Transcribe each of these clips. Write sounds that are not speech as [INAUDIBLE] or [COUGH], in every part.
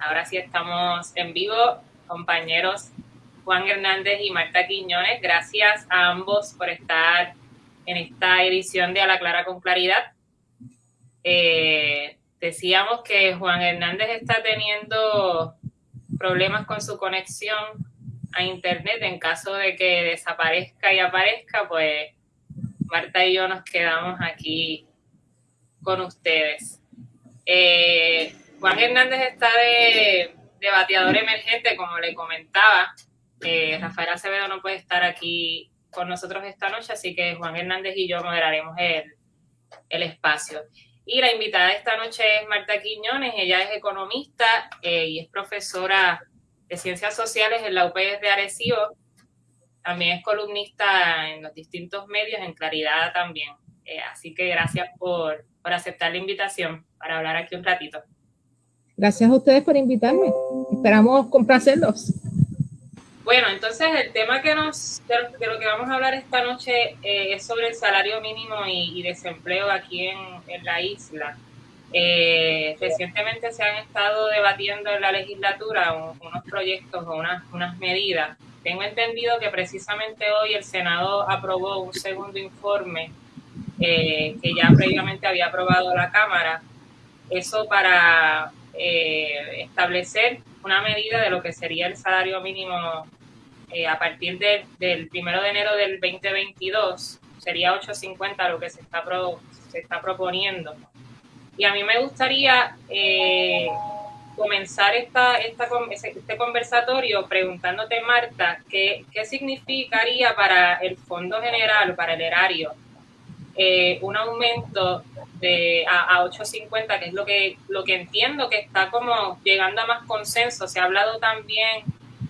Ahora sí estamos en vivo, compañeros Juan Hernández y Marta Quiñones. Gracias a ambos por estar en esta edición de A la Clara con Claridad. Eh, decíamos que Juan Hernández está teniendo problemas con su conexión a Internet. En caso de que desaparezca y aparezca, pues Marta y yo nos quedamos aquí con ustedes. Eh, Juan Hernández está de, bateador emergente, como le comentaba. Eh, Rafael Acevedo no puede estar aquí con nosotros esta noche, así que Juan Hernández y yo moderaremos el, el espacio. Y la invitada esta noche es Marta Quiñones, ella es economista eh, y es profesora de Ciencias Sociales en la UPS de Arecibo. También es columnista en los distintos medios, en Claridad también. Eh, así que gracias por, por aceptar la invitación para hablar aquí un ratito. Gracias a ustedes por invitarme. Esperamos complacerlos. Bueno, entonces el tema que nos, de lo que vamos a hablar esta noche eh, es sobre el salario mínimo y, desempleo aquí en, en la isla. Eh, recientemente se han estado debatiendo en la legislatura unos proyectos o unas, unas medidas. Tengo entendido que precisamente hoy el Senado aprobó un segundo informe eh, que ya previamente había aprobado la Cámara. Eso para eh, establecer una medida de lo que sería el salario mínimo eh, a partir del primero de enero del 2022, sería 8.50 lo que se está, se está proponiendo. Y a mí me gustaría eh, comenzar esta, este conversatorio preguntándote, Marta, ¿qué, ¿qué significaría para el Fondo General, para el erario, un aumento de, a, 8.50, que es lo que, lo que entiendo que está como llegando a más consenso. Se ha hablado también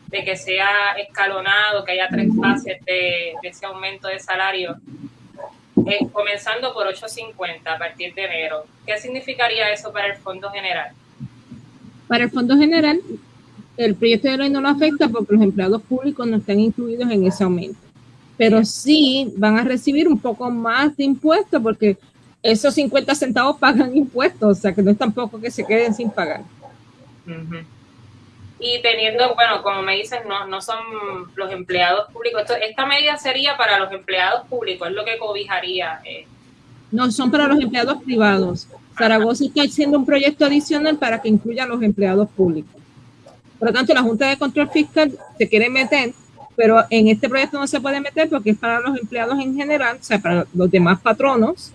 de que sea escalonado, que haya tres fases de, ese aumento de salario, eh, comenzando por 8.50 a partir de enero. ¿Qué significaría eso para el Fondo General? Para el Fondo General, el proyecto de ley no lo afecta porque los empleados públicos no están incluidos en ese aumento. Pero sí van a recibir un poco más de impuestos porque esos 50 centavos [LAUGHS] pagan impuestos, o sea que no es tampoco que se queden sin pagar. Y teniendo, bueno, como me dices, no, no son los empleados públicos. esta medida sería para los empleados públicos, es lo que cobijaría. Eh. No, son para los empleados privados. Zaragoza está haciendo un proyecto adicional para que incluya a los empleados públicos. Por lo tanto, la Junta de Control Fiscal se quiere meter, pero en este proyecto no se puede meter porque es para los empleados en general, o sea, para los demás patronos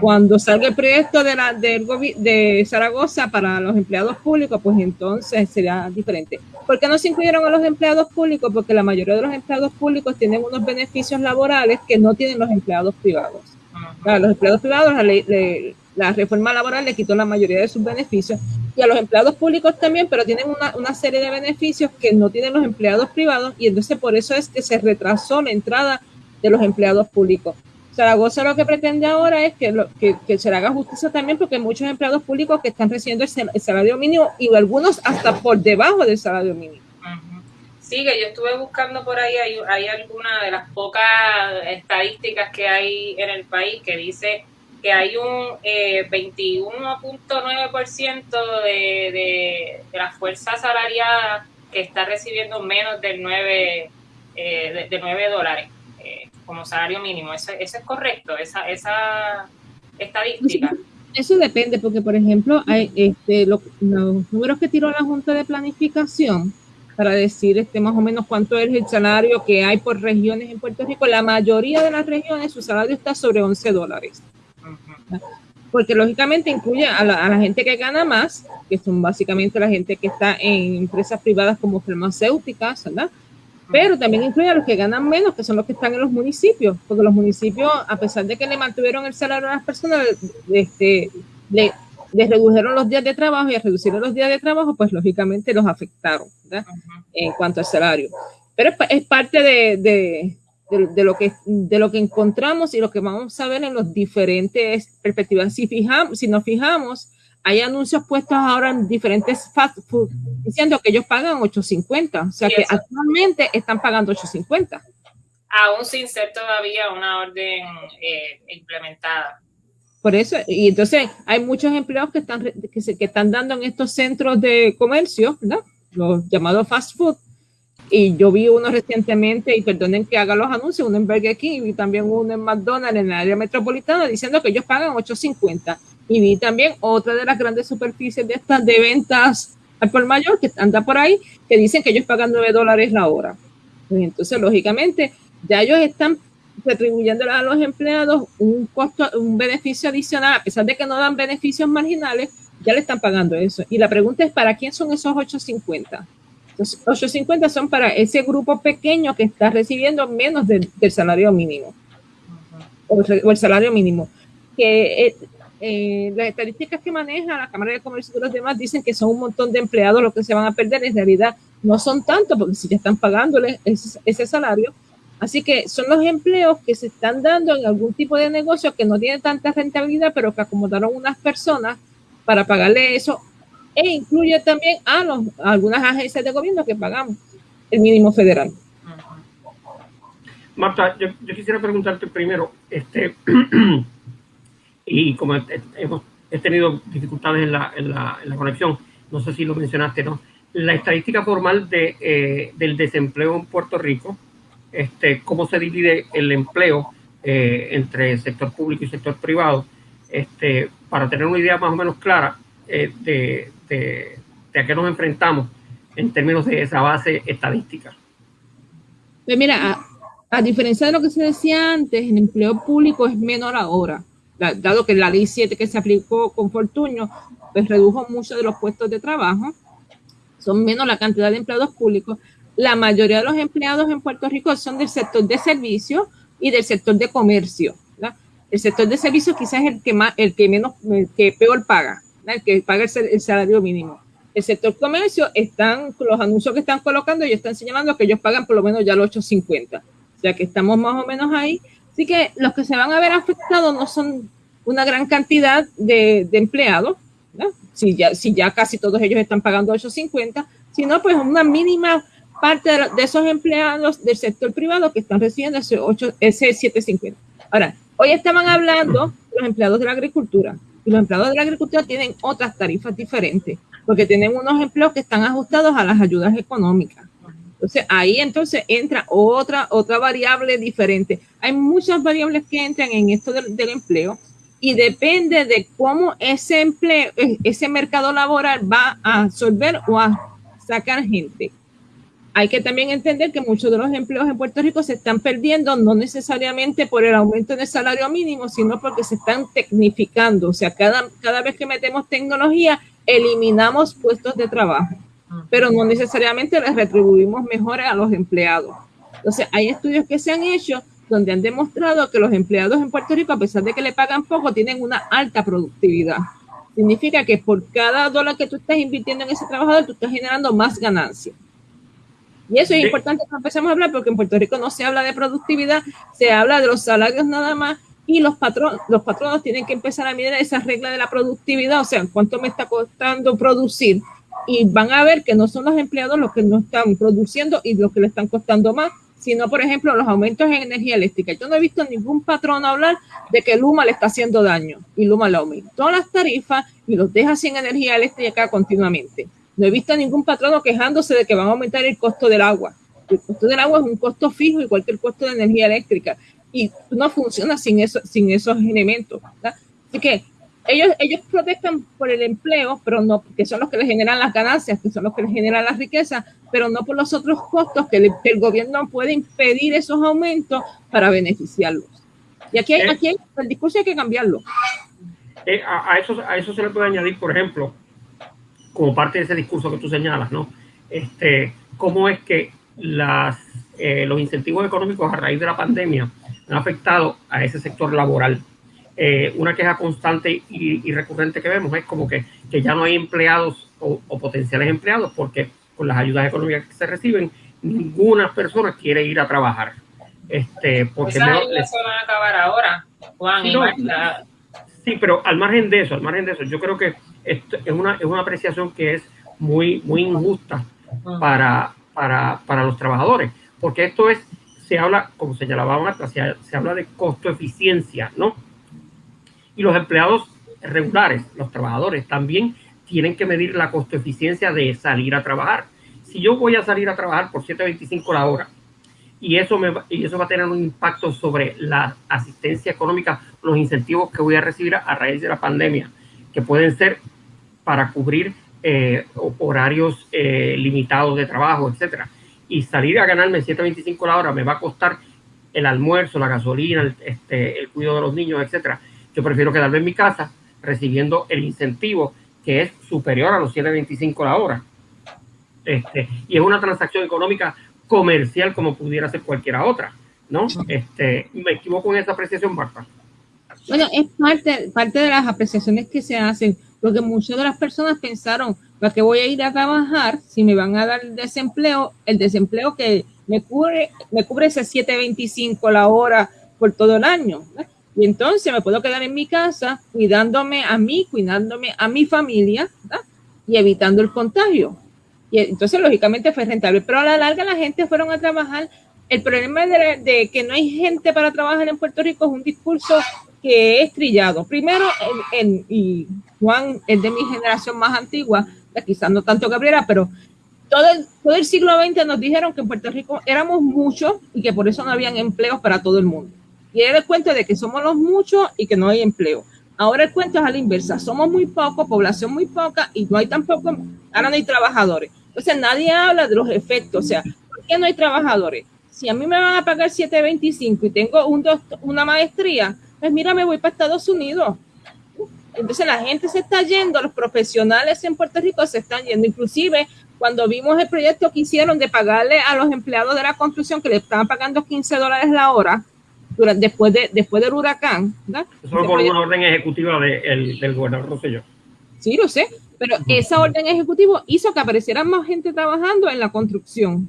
cuando salga el proyecto de, la, del, de Zaragoza para los empleados públicos, pues entonces será diferente. ¿Por qué no se incluyeron a los empleados públicos? Porque la mayoría de los empleados públicos tienen unos beneficios laborales que no tienen los empleados privados. A los empleados privados, la, ley, la reforma laboral le quitó la mayoría de sus beneficios y a los empleados públicos también, pero tienen una, una, serie de beneficios que no tienen los empleados privados y entonces por eso es que se retrasó la entrada de los empleados públicos. Zaragoza lo que pretende ahora es que, que, se le haga justicia también porque hay muchos empleados públicos que están recibiendo el, salario mínimo y algunos hasta por debajo del salario mínimo. Sí, que yo estuve buscando por ahí, hay, hay alguna de las pocas estadísticas que hay en el país que dice que hay un eh, 21.9% de, de, de la fuerza salariada que está recibiendo menos del 9, eh, de, de 9 dólares como salario mínimo. ¿Eso, es correcto, esa, esa estadística? [LAUGHS] Eso depende, porque por ejemplo, hay este, los números que tiró la Junta de Planificación para decir este, más o menos cuánto es el salario que hay por regiones en Puerto Rico, la mayoría de las regiones su salario está sobre 11 dólares. Porque lógicamente incluye a la, a la, gente que gana más, que son básicamente la gente que está en empresas privadas como farmacéuticas, ¿verdad? pero también incluye a los que ganan menos, que son los que están en los municipios, porque los municipios, a pesar de que le mantuvieron el salario a las personas, este, le, les redujeron los días de trabajo y al reducir los días de trabajo, pues lógicamente los afectaron en cuanto al salario. Pero es, parte de, de, de, lo que, de lo que encontramos y lo que vamos a ver en las diferentes perspectivas. Si, fijamos, si nos fijamos, hay anuncios puestos ahora en diferentes fast food diciendo que ellos pagan 8.50, o sea que actualmente están pagando 8.50. Aún sin ser todavía una orden eh, implementada. Por eso, y entonces hay muchos empleos que están, que, se, que están dando en estos centros de comercio, ¿no? los llamados fast food. Y yo vi uno recientemente, y perdonen que haga los anuncios, uno en Burger King y también uno en McDonald's en el área metropolitana diciendo que ellos pagan 8.50. Y vi también otra de las grandes superficies de estas de ventas al por mayor que anda por ahí, que dicen que ellos pagan 9 dólares la hora. Entonces, lógicamente, ya ellos están retribuyendo a los empleados un costo, un beneficio adicional, a pesar de que no dan beneficios marginales, ya le están pagando eso. Y la pregunta es, ¿para quién son esos 850? Los 850 son para ese grupo pequeño que está recibiendo menos del, salario mínimo. O el, salario mínimo. Que eh, eh, las estadísticas que maneja la Cámara de Comercio y los demás dicen que son un montón de empleados los que se van a perder. En realidad no son tantos, porque si ya están pagándole ese salario, Así que son los empleos que se están dando en algún tipo de negocio que no tiene tanta rentabilidad, pero que acomodaron unas personas para pagarle eso. E incluye también a, los, algunas agencias de gobierno que pagamos el mínimo federal. Marta, yo, quisiera preguntarte primero, este, [CLEARS THROAT] y como hemos he tenido dificultades en la, en, la, en la, conexión, no sé si lo mencionaste, ¿no? La estadística formal de, eh, del desempleo en Puerto Rico este, cómo se divide el empleo eh, entre el sector público y sector privado, este, para tener una idea más o menos clara eh, de, de, a qué nos enfrentamos en términos de esa base estadística. Pues mira, a, diferencia de lo que se decía antes, el empleo público es menor ahora, dado que la ley 7 que se aplicó con Fortuño, pues redujo mucho de los puestos de trabajo, son menos la cantidad de empleados públicos, la mayoría de los empleados en Puerto Rico son del sector de servicios y del sector de comercio. El sector de servicios quizás es el que más, el que menos, que peor paga, el que paga el, salario mínimo. El sector comercio están, los anuncios que están colocando, ellos están señalando que ellos pagan por lo menos ya los 8.50. O sea que estamos más o menos ahí. Así que los que se van a ver afectados no son una gran cantidad de, empleados, si, ya, si ya casi todos ellos están pagando 8.50, sino pues una mínima parte de, esos empleados del sector privado que están recibiendo ese, 8, ese 750. Ahora, hoy estaban hablando los empleados de la agricultura y los empleados de la agricultura tienen otras tarifas diferentes porque tienen unos empleos que están ajustados a las ayudas económicas. Entonces, ahí entonces entra otra, otra variable diferente. Hay muchas variables que entran en esto del, empleo y depende de cómo ese empleo, ese mercado laboral va a absorber o a sacar gente hay que también entender que muchos de los empleos en Puerto Rico se están perdiendo no necesariamente por el aumento del salario mínimo, sino porque se están tecnificando. O sea, cada, cada vez que metemos tecnología, eliminamos puestos de trabajo, pero no necesariamente les retribuimos mejores a los empleados. Entonces, hay estudios que se han hecho donde han demostrado que los empleados en Puerto Rico, a pesar de que le pagan poco, tienen una alta productividad. Significa que por cada dólar que tú estás invirtiendo en ese trabajador, tú estás generando más ganancias. Y eso es importante que empecemos a hablar porque en Puerto Rico no se habla de productividad, se habla de los salarios nada más y los patronos, los patronos tienen que empezar a mirar esa regla de la productividad, o sea, cuánto me está costando producir y van a ver que no son los empleados los que no están produciendo y los que le están costando más, sino, por ejemplo, los aumentos en energía eléctrica. Yo no he visto ningún patrón hablar de que Luma le está haciendo daño y Luma le aumentó las tarifas y los deja sin energía eléctrica continuamente. No he visto a ningún patrono quejándose de que van a aumentar el costo del agua. El costo del agua es un costo fijo igual que el costo de energía eléctrica y no funciona sin, eso, sin esos elementos. Así que ellos, ellos protestan por el empleo, pero no, que son los que les generan las ganancias, que son los que les generan las riquezas, pero no por los otros costos que, el gobierno puede impedir esos aumentos para beneficiarlos. Y aquí, hay, eh. aquí el discurso hay que cambiarlo. Eh, a, eso, a eso se le puede añadir, por ejemplo, como parte de ese discurso que tú señalas, ¿no? Este, ¿Cómo es que las, eh, los incentivos económicos a raíz de la pandemia han afectado a ese sector laboral? Eh, una queja constante y, recurrente que vemos es como que, que ya no hay empleados o, potenciales empleados porque con las ayudas económicas que se reciben, ninguna persona quiere ir a trabajar. Este, porque Esas ayudas se van a acabar ahora, Juan y Sí, pero al margen de eso, al margen de eso, yo creo que esto es una, es una apreciación que es muy, muy injusta para, para, para los trabajadores, porque esto es, se habla, como señalaba Marta, se, se habla de costo-eficiencia, ¿no? Y los empleados regulares, los trabajadores, también tienen que medir la costo eficiencia de salir a trabajar. Si yo voy a salir a trabajar por 7.25 la hora y eso, me, y eso va a tener un impacto sobre la asistencia económica, los incentivos que voy a recibir a raíz de la pandemia, que pueden ser para cubrir eh, horarios eh, limitados de trabajo, etcétera. Y salir a ganarme 7.25 la hora me va a costar el almuerzo, la gasolina, el, este, el cuidado de los niños, etcétera. Yo prefiero quedarme en mi casa recibiendo el incentivo que es superior a los 7.25 la hora. Este, y es una transacción económica comercial como pudiera ser cualquiera otra, ¿no? Este, me equivoco en esa apreciación, Marta. Bueno, es parte, parte de las apreciaciones que se hacen, porque muchas de las personas pensaron, ¿para qué voy a ir a trabajar si me van a dar el desempleo? El desempleo que me cubre, me cubre ese 7.25 la hora por todo el año. Y entonces me puedo quedar en mi casa cuidándome a mí, cuidándome a mi familia y evitando el contagio. Y entonces, lógicamente, fue rentable. Pero a la larga la gente fueron a trabajar. El problema de, que no hay gente para trabajar en Puerto Rico es un discurso que es trillado. Primero, en, y Juan es de mi generación más antigua, quizás no tanto Gabriela, pero todo el, todo el siglo XX nos dijeron que en Puerto Rico éramos muchos y que por eso no habían empleos para todo el mundo. Y era el cuento de que somos los muchos y que no hay empleo. Ahora el cuento es a la inversa. Somos muy pocos, población muy poca y no hay tampoco, ahora no hay trabajadores. Entonces nadie habla de los efectos. O sea, ¿por qué no hay trabajadores? Si a mí me van a pagar 7.25 y tengo un una maestría, pues mira, me voy para Estados Unidos. Entonces la gente se está yendo, los profesionales en Puerto Rico se están yendo. Inclusive cuando vimos el proyecto que hicieron de pagarle a los empleados de la construcción que le estaban pagando 15 dólares la hora, después, de, después del huracán. Eso fue por una orden ejecutiva del gobernador Rosselló. Sí, lo sé, pero esa orden ejecutiva hizo que apareciera más gente trabajando en la construcción.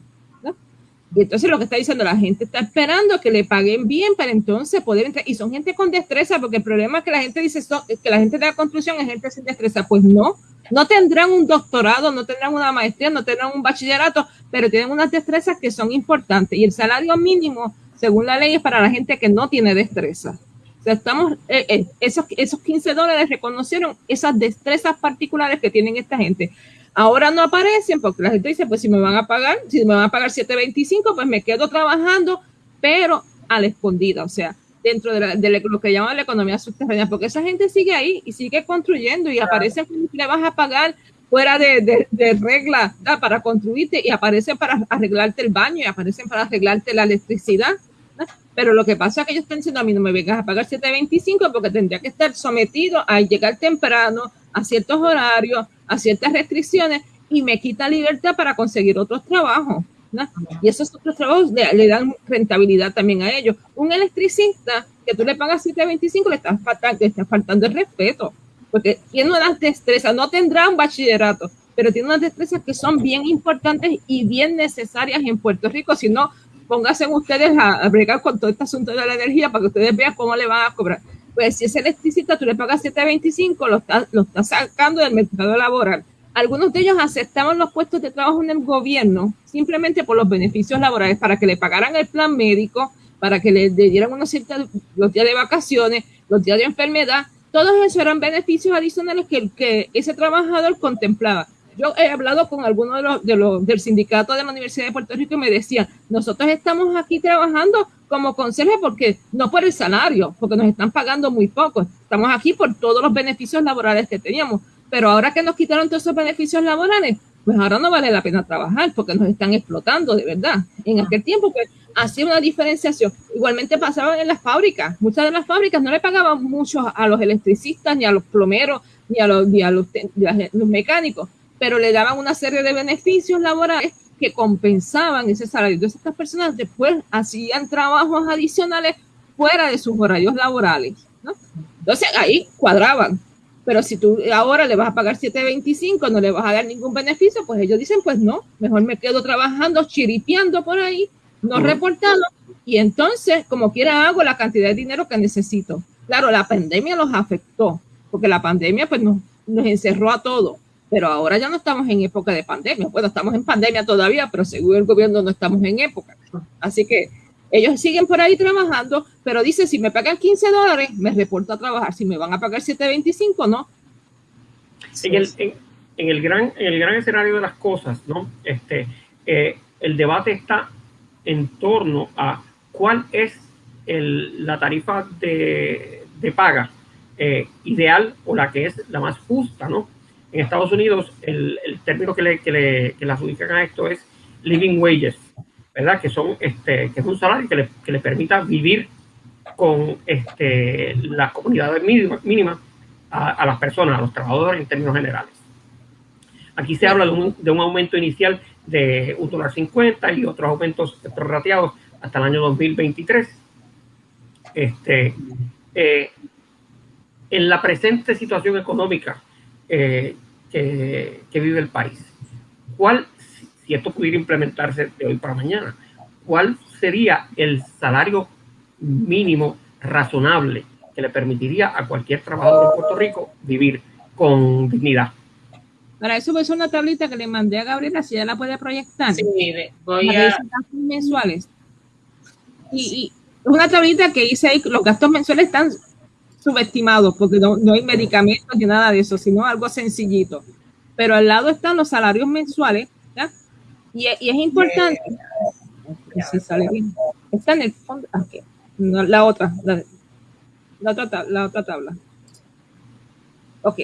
Y entonces lo que está diciendo la gente está esperando que le paguen bien para entonces poder entrar. Y son gente con destreza, porque el problema es que la gente dice que la gente de la construcción es gente sin destreza. Pues no, no tendrán un doctorado, no tendrán una maestría, no tendrán un bachillerato, pero tienen unas destrezas que son importantes. Y el salario mínimo según la ley, es para la gente que no tiene destreza. O sea, estamos, eh, eh, esos, esos 15 dólares reconocieron esas destrezas particulares que tienen esta gente. Ahora no aparecen porque la gente dice, pues si me van a pagar, si me van a pagar 7.25, pues me quedo trabajando, pero a la escondida, o sea, dentro de, lo que llaman la economía subterránea, porque esa gente sigue ahí y sigue construyendo y aparecen le vas a pagar fuera de, de, regla para construirte y aparecen para arreglarte el baño y aparecen para arreglarte la electricidad. Pero lo que pasa es que ellos están diciendo a mí no me vengas a pagar 7.25 porque tendría que estar sometido a llegar temprano, a ciertos horarios, a ciertas restricciones y me quita libertad para conseguir otros trabajos. Y esos otros trabajos le, dan rentabilidad también a ellos. Un electricista que tú le pagas 7.25 le estás faltando, el respeto porque tiene unas destrezas, no tendrá un bachillerato, pero tiene unas destrezas que son bien importantes y bien necesarias en Puerto Rico. Si no, pónganse ustedes a, bregar con todo este asunto de la energía para que ustedes vean cómo le van a cobrar. Pues si es electricista, tú le pagas 7.25, lo estás lo está sacando del mercado laboral. Algunos de ellos aceptaban los puestos de trabajo en el gobierno simplemente por los beneficios laborales, para que le pagaran el plan médico, para que le dieran unos ciertos los días de vacaciones, los días de enfermedad, todos esos eran beneficios adicionales que, que ese trabajador contemplaba. Yo he hablado con algunos de los, de los del sindicato de la Universidad de Puerto Rico y me decían, nosotros estamos aquí trabajando como consejo porque no por el salario, porque nos están pagando muy poco. Estamos aquí por todos los beneficios laborales que teníamos. Pero ahora que nos quitaron todos esos beneficios laborales, pues ahora no vale la pena trabajar porque nos están explotando de verdad. En aquel tiempo, pues hacía una diferenciación. Igualmente pasaba en las fábricas. Muchas de las fábricas no le pagaban mucho a los electricistas, ni a los plomeros, ni a los, ni a los, mecánicos, pero le daban una serie de beneficios laborales que compensaban ese salario. Entonces estas personas después hacían trabajos adicionales fuera de sus horarios laborales. ¿no? Entonces ahí cuadraban. Pero si tú ahora le vas a pagar 7.25, no le vas a dar ningún beneficio, pues ellos dicen, pues no, mejor me quedo trabajando, chiripiando por ahí no reportado, y entonces, como quiera, hago la cantidad de dinero que necesito. Claro, la pandemia los afectó, porque la pandemia pues nos, nos encerró a todos, pero ahora ya no estamos en época de pandemia. Bueno, estamos en pandemia todavía, pero según el gobierno no estamos en época. Así que Ellos siguen por ahí trabajando, pero dice, si me pagan 15 dólares, me reporto a trabajar. Si me van a pagar 7.25, no. En el, en, el, gran, en el gran escenario de las cosas, ¿no? Este, eh, el debate está en torno a cuál es el, la tarifa de, de paga eh, ideal o la que es la más justa, ¿no? En Estados Unidos, el, término que le, que, adjudican a esto es living wages, ¿verdad? Que son, este, que es un salario que le, permita vivir con este, las comunidades mínimas a, las personas, a los trabajadores en términos generales. Aquí se habla de un, aumento inicial de un dólar y otros aumentos prorrateados hasta el año 2023. Este, eh, en la presente situación económica eh, que, que, vive el país, ¿cuál, si esto pudiera implementarse de hoy para mañana, cuál sería el salario mínimo razonable que le permitiría a cualquier trabajador de Puerto Rico vivir con dignidad? Para eso voy a hacer una tablita que le mandé a Gabriela, si ella la puede proyectar. Sí, voy a... mensuales. Y, y, una tablita que hice ahí, los gastos mensuales están subestimados porque no, no hay medicamentos ni nada de eso, sino algo sencillito. Pero al lado están los salarios mensuales, ¿ya? Y, y es importante. Si sale bien. Está en el fondo. Aquí. No, la otra. La, la, otra, la otra tabla. Ok.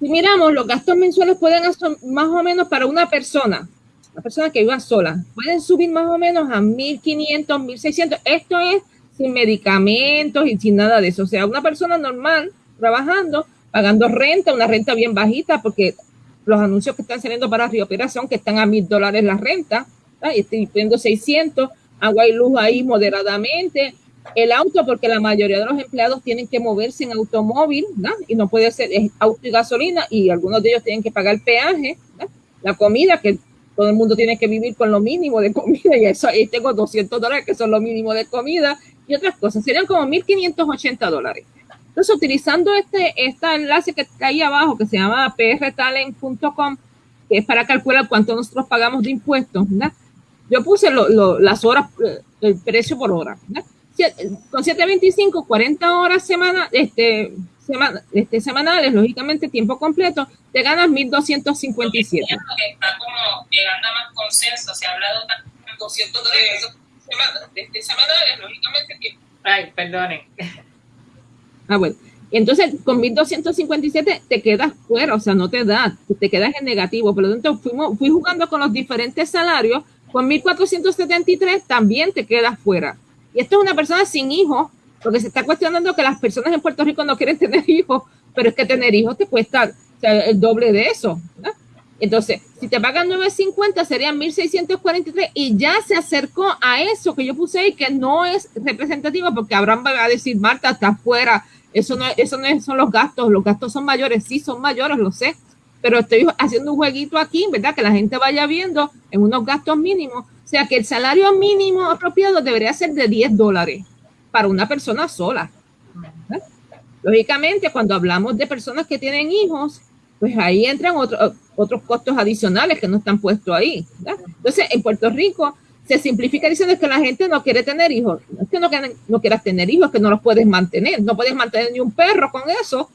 Si miramos, los gastos mensuales pueden más o menos para una persona, una persona que viva sola, pueden subir más o menos a 1.500, 1.600. Esto es sin medicamentos y sin nada de eso. O sea, una persona normal trabajando, pagando renta, una renta bien bajita, porque los anuncios que están saliendo para Río Operación, que están a mil dólares la renta, y estoy pidiendo 600, agua y luz ahí moderadamente, el auto, porque la mayoría de los empleados tienen que moverse en automóvil, ¿no? y no puede ser auto y gasolina, y algunos de ellos tienen que pagar peaje, ¿no? la comida, que todo el mundo tiene que vivir con lo mínimo de comida, [LAUGHS] y eso ahí tengo 200 dólares, que son lo mínimo de comida, y otras cosas, serían como 1.580 dólares. Entonces, utilizando este, este enlace que está ahí abajo, que se llama prtalent.com, que es para calcular cuánto nosotros pagamos de impuestos, ¿no? yo puse lo, lo, las horas, el precio por hora. ¿no? con 725, 40 horas semana, este, semana, este, semanales, lógicamente tiempo completo, te ganas 1257. Está como llegando a más consenso, se ha hablado de 200 dólares este, semanales, lógicamente tiempo. Ay, perdonen. [LAUGHS] Ah, bueno. Entonces, con 1257 te quedas fuera, o sea, no te da, te quedas en negativo. Por lo tanto, fuimos, fui jugando con los diferentes salarios. Con 1473 también te quedas fuera. Y esto es una persona sin hijos, porque se está cuestionando que las personas en Puerto Rico no quieren [LAUGHS] tener hijos, pero es que tener hijos te cuesta o sea, el doble de eso. Entonces, si te pagan 9.50 serían 1.643 y ya se acercó a eso que yo puse ahí, que no es representativo, porque Abraham va a decir, Marta, está fuera, eso no, eso no son los gastos, los gastos son mayores, sí son mayores, lo sé, pero estoy haciendo un jueguito aquí, ¿verdad? Que la gente vaya viendo en unos gastos mínimos o sea que el salario mínimo apropiado debería ser de 10 dólares para una persona sola. Lógicamente, cuando hablamos de personas que tienen hijos, pues ahí entran otro, otros costos adicionales que no están puestos ahí. Entonces, en Puerto Rico se simplifica diciendo que la gente no quiere tener hijos. No es que no, no quieras tener hijos, es que no los puedes mantener. No puedes mantener ni un perro con eso,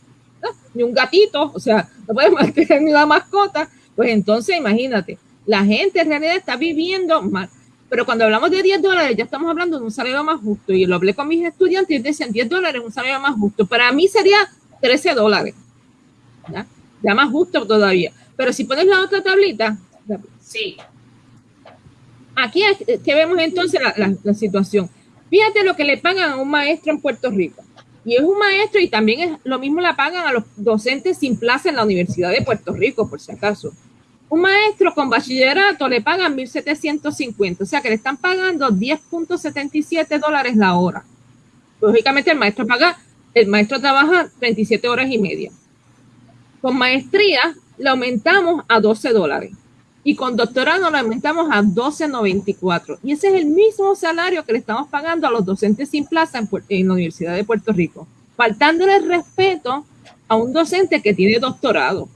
ni un gatito, o sea, no puedes [LAUGHS] mantener ni una mascota. Pues entonces, imagínate, la gente en realidad está viviendo mal. Pero cuando hablamos de 10 dólares, ya estamos hablando de un salario más justo. Y lo hablé con mis estudiantes y decían 10 dólares es un salario más justo. Para mí sería 13 dólares. ¿ya? ya más justo todavía. Pero si pones la otra tablita. Sí. Aquí es que vemos entonces la, la, la situación. Fíjate lo que le pagan a un maestro en Puerto Rico. Y es un maestro y también es lo mismo la pagan a los docentes sin plaza en la Universidad de Puerto Rico, por si acaso. Un maestro con bachillerato le pagan 1.750, o sea que le están pagando 10.77 dólares la hora. Lógicamente el maestro paga, el maestro trabaja 27 horas y media. Con maestría le aumentamos a 12 dólares y con doctorado le aumentamos a 12.94. Y ese es el mismo salario que le estamos pagando a los docentes sin plaza en, en la Universidad de Puerto Rico, faltándole respeto a un docente que tiene doctorado.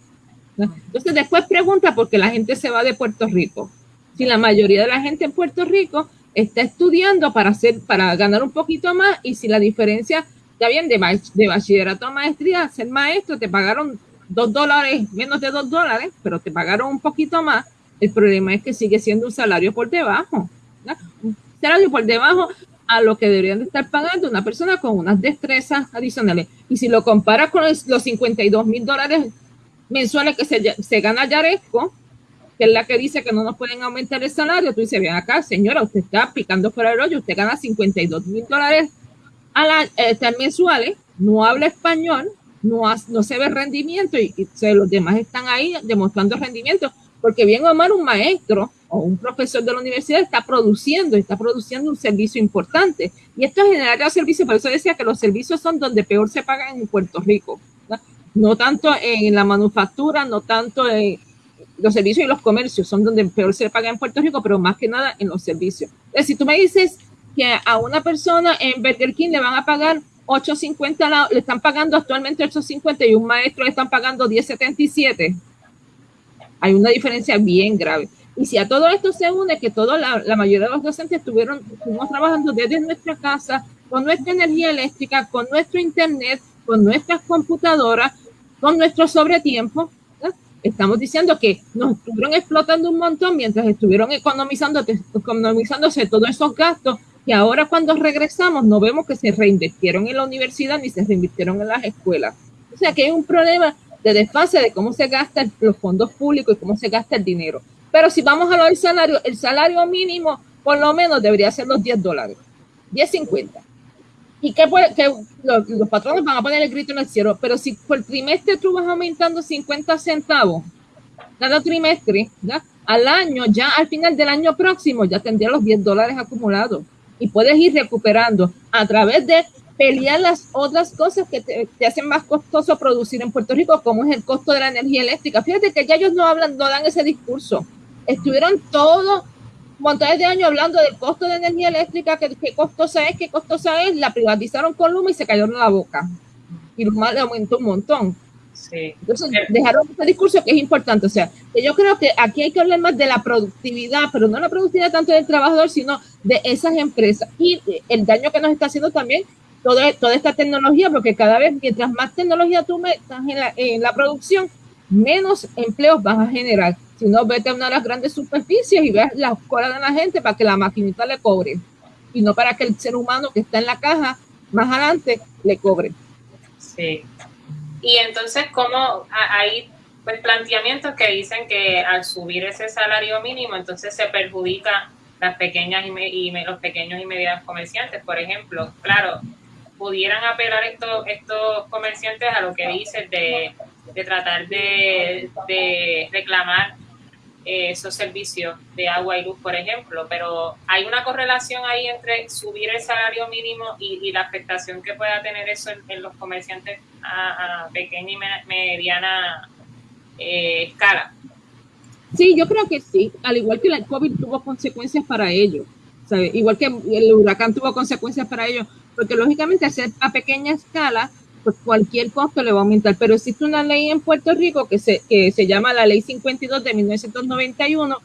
Entonces después pregunta por qué la gente se va de Puerto Rico. Si la mayoría de la gente en Puerto Rico está estudiando para hacer, para ganar un poquito más y si la diferencia, está bien, de, de bachillerato a maestría, ser maestro, te pagaron dos dólares, menos de dos dólares, pero te pagaron un poquito más, el problema es que sigue siendo un salario por debajo, un salario por debajo a lo que deberían de estar pagando una persona con unas destrezas adicionales. Y si lo comparas con los 52 mil dólares mensuales que se, se gana Yaresco, que es la que dice que no nos pueden aumentar el salario, tú dices, bien acá, señora, usted está picando fuera el hoyo, usted gana 52 mil dólares a la, este, mensuales, no habla español, no, se ve rendimiento y, los demás están ahí demostrando rendimiento, porque bien o mal un maestro o un profesor de la universidad está produciendo, está produciendo un servicio importante. Y esto genera servicios, por eso decía que los servicios son donde peor se pagan en Puerto Rico. no tanto en la manufactura, no tanto en los servicios y los comercios son donde peor se paga en Puerto Rico, pero más que nada en los servicios. Es si tú me dices que a una persona en Burger King le van a pagar 8.50, le están pagando actualmente 8.50 y un maestro le están pagando 10.77, hay una diferencia bien grave. Y si a todo esto se une que toda la, la, mayoría de los docentes estuvieron, estuvimos trabajando desde nuestra casa, con nuestra energía eléctrica, con nuestro internet, con nuestras computadoras, con nuestro sobretiempo, estamos diciendo que nos estuvieron explotando un montón mientras estuvieron economizando, economizándose todos esos gastos y ahora cuando regresamos no vemos que se reinvirtieron en la universidad ni se reinvirtieron en las escuelas. O sea que hay un problema de desfase de cómo se gastan los fondos públicos y cómo se gasta el dinero. Pero si vamos a lo del salario, el salario mínimo por lo menos debería ser los 10 dólares, 10.50. ¿Y puede, que los, los, patrones van a poner el grito en el cielo? Pero si por trimestre tú vas aumentando 50 centavos cada trimestre, al año, ya al final del año próximo, ya tendría los 10 dólares acumulados. Y puedes ir recuperando a través de pelear las otras cosas que te, te, hacen más costoso producir en Puerto Rico, como es el costo de la energía eléctrica. Fíjate que ya ellos no hablan, no dan ese discurso. Estuvieron todos montones de años hablando del costo de energía eléctrica, que qué costosa es, qué costosa es, la privatizaron con Luma y se cayó en la boca. Y Luma le aumentó un montón. Sí. Entonces dejaron ese discurso que es importante. O sea, que yo creo que aquí hay que hablar más de la productividad, pero no la productividad tanto del trabajador, sino de esas empresas y el daño que nos está haciendo también toda, toda esta tecnología, porque cada vez mientras más tecnología tú metas en la, en la producción, menos empleos vas a generar. Si no, vete a una de las grandes superficies y ves la cola de la gente para que la maquinita le cobre. Y no para que el ser humano que está en la caja más adelante le cobre. Sí. Y entonces, ¿cómo hay pues, planteamientos que dicen que al subir ese salario mínimo, entonces se perjudica las pequeñas y, los pequeños y medianos comerciantes? Por ejemplo, claro, pudieran apelar estos, estos comerciantes a lo que dices de, de tratar de, de reclamar esos servicios de agua y luz, por ejemplo, pero hay una correlación ahí entre subir el salario mínimo y, la afectación que pueda tener eso en, los comerciantes a, pequeña y mediana eh, escala. Sí, yo creo que sí, al igual que el COVID tuvo consecuencias para ellos, igual que el huracán tuvo consecuencias para ellos, porque lógicamente a pequeña escala pues cualquier costo le va a aumentar. Pero existe una ley en Puerto Rico que se, que se llama la Ley 52 de 1991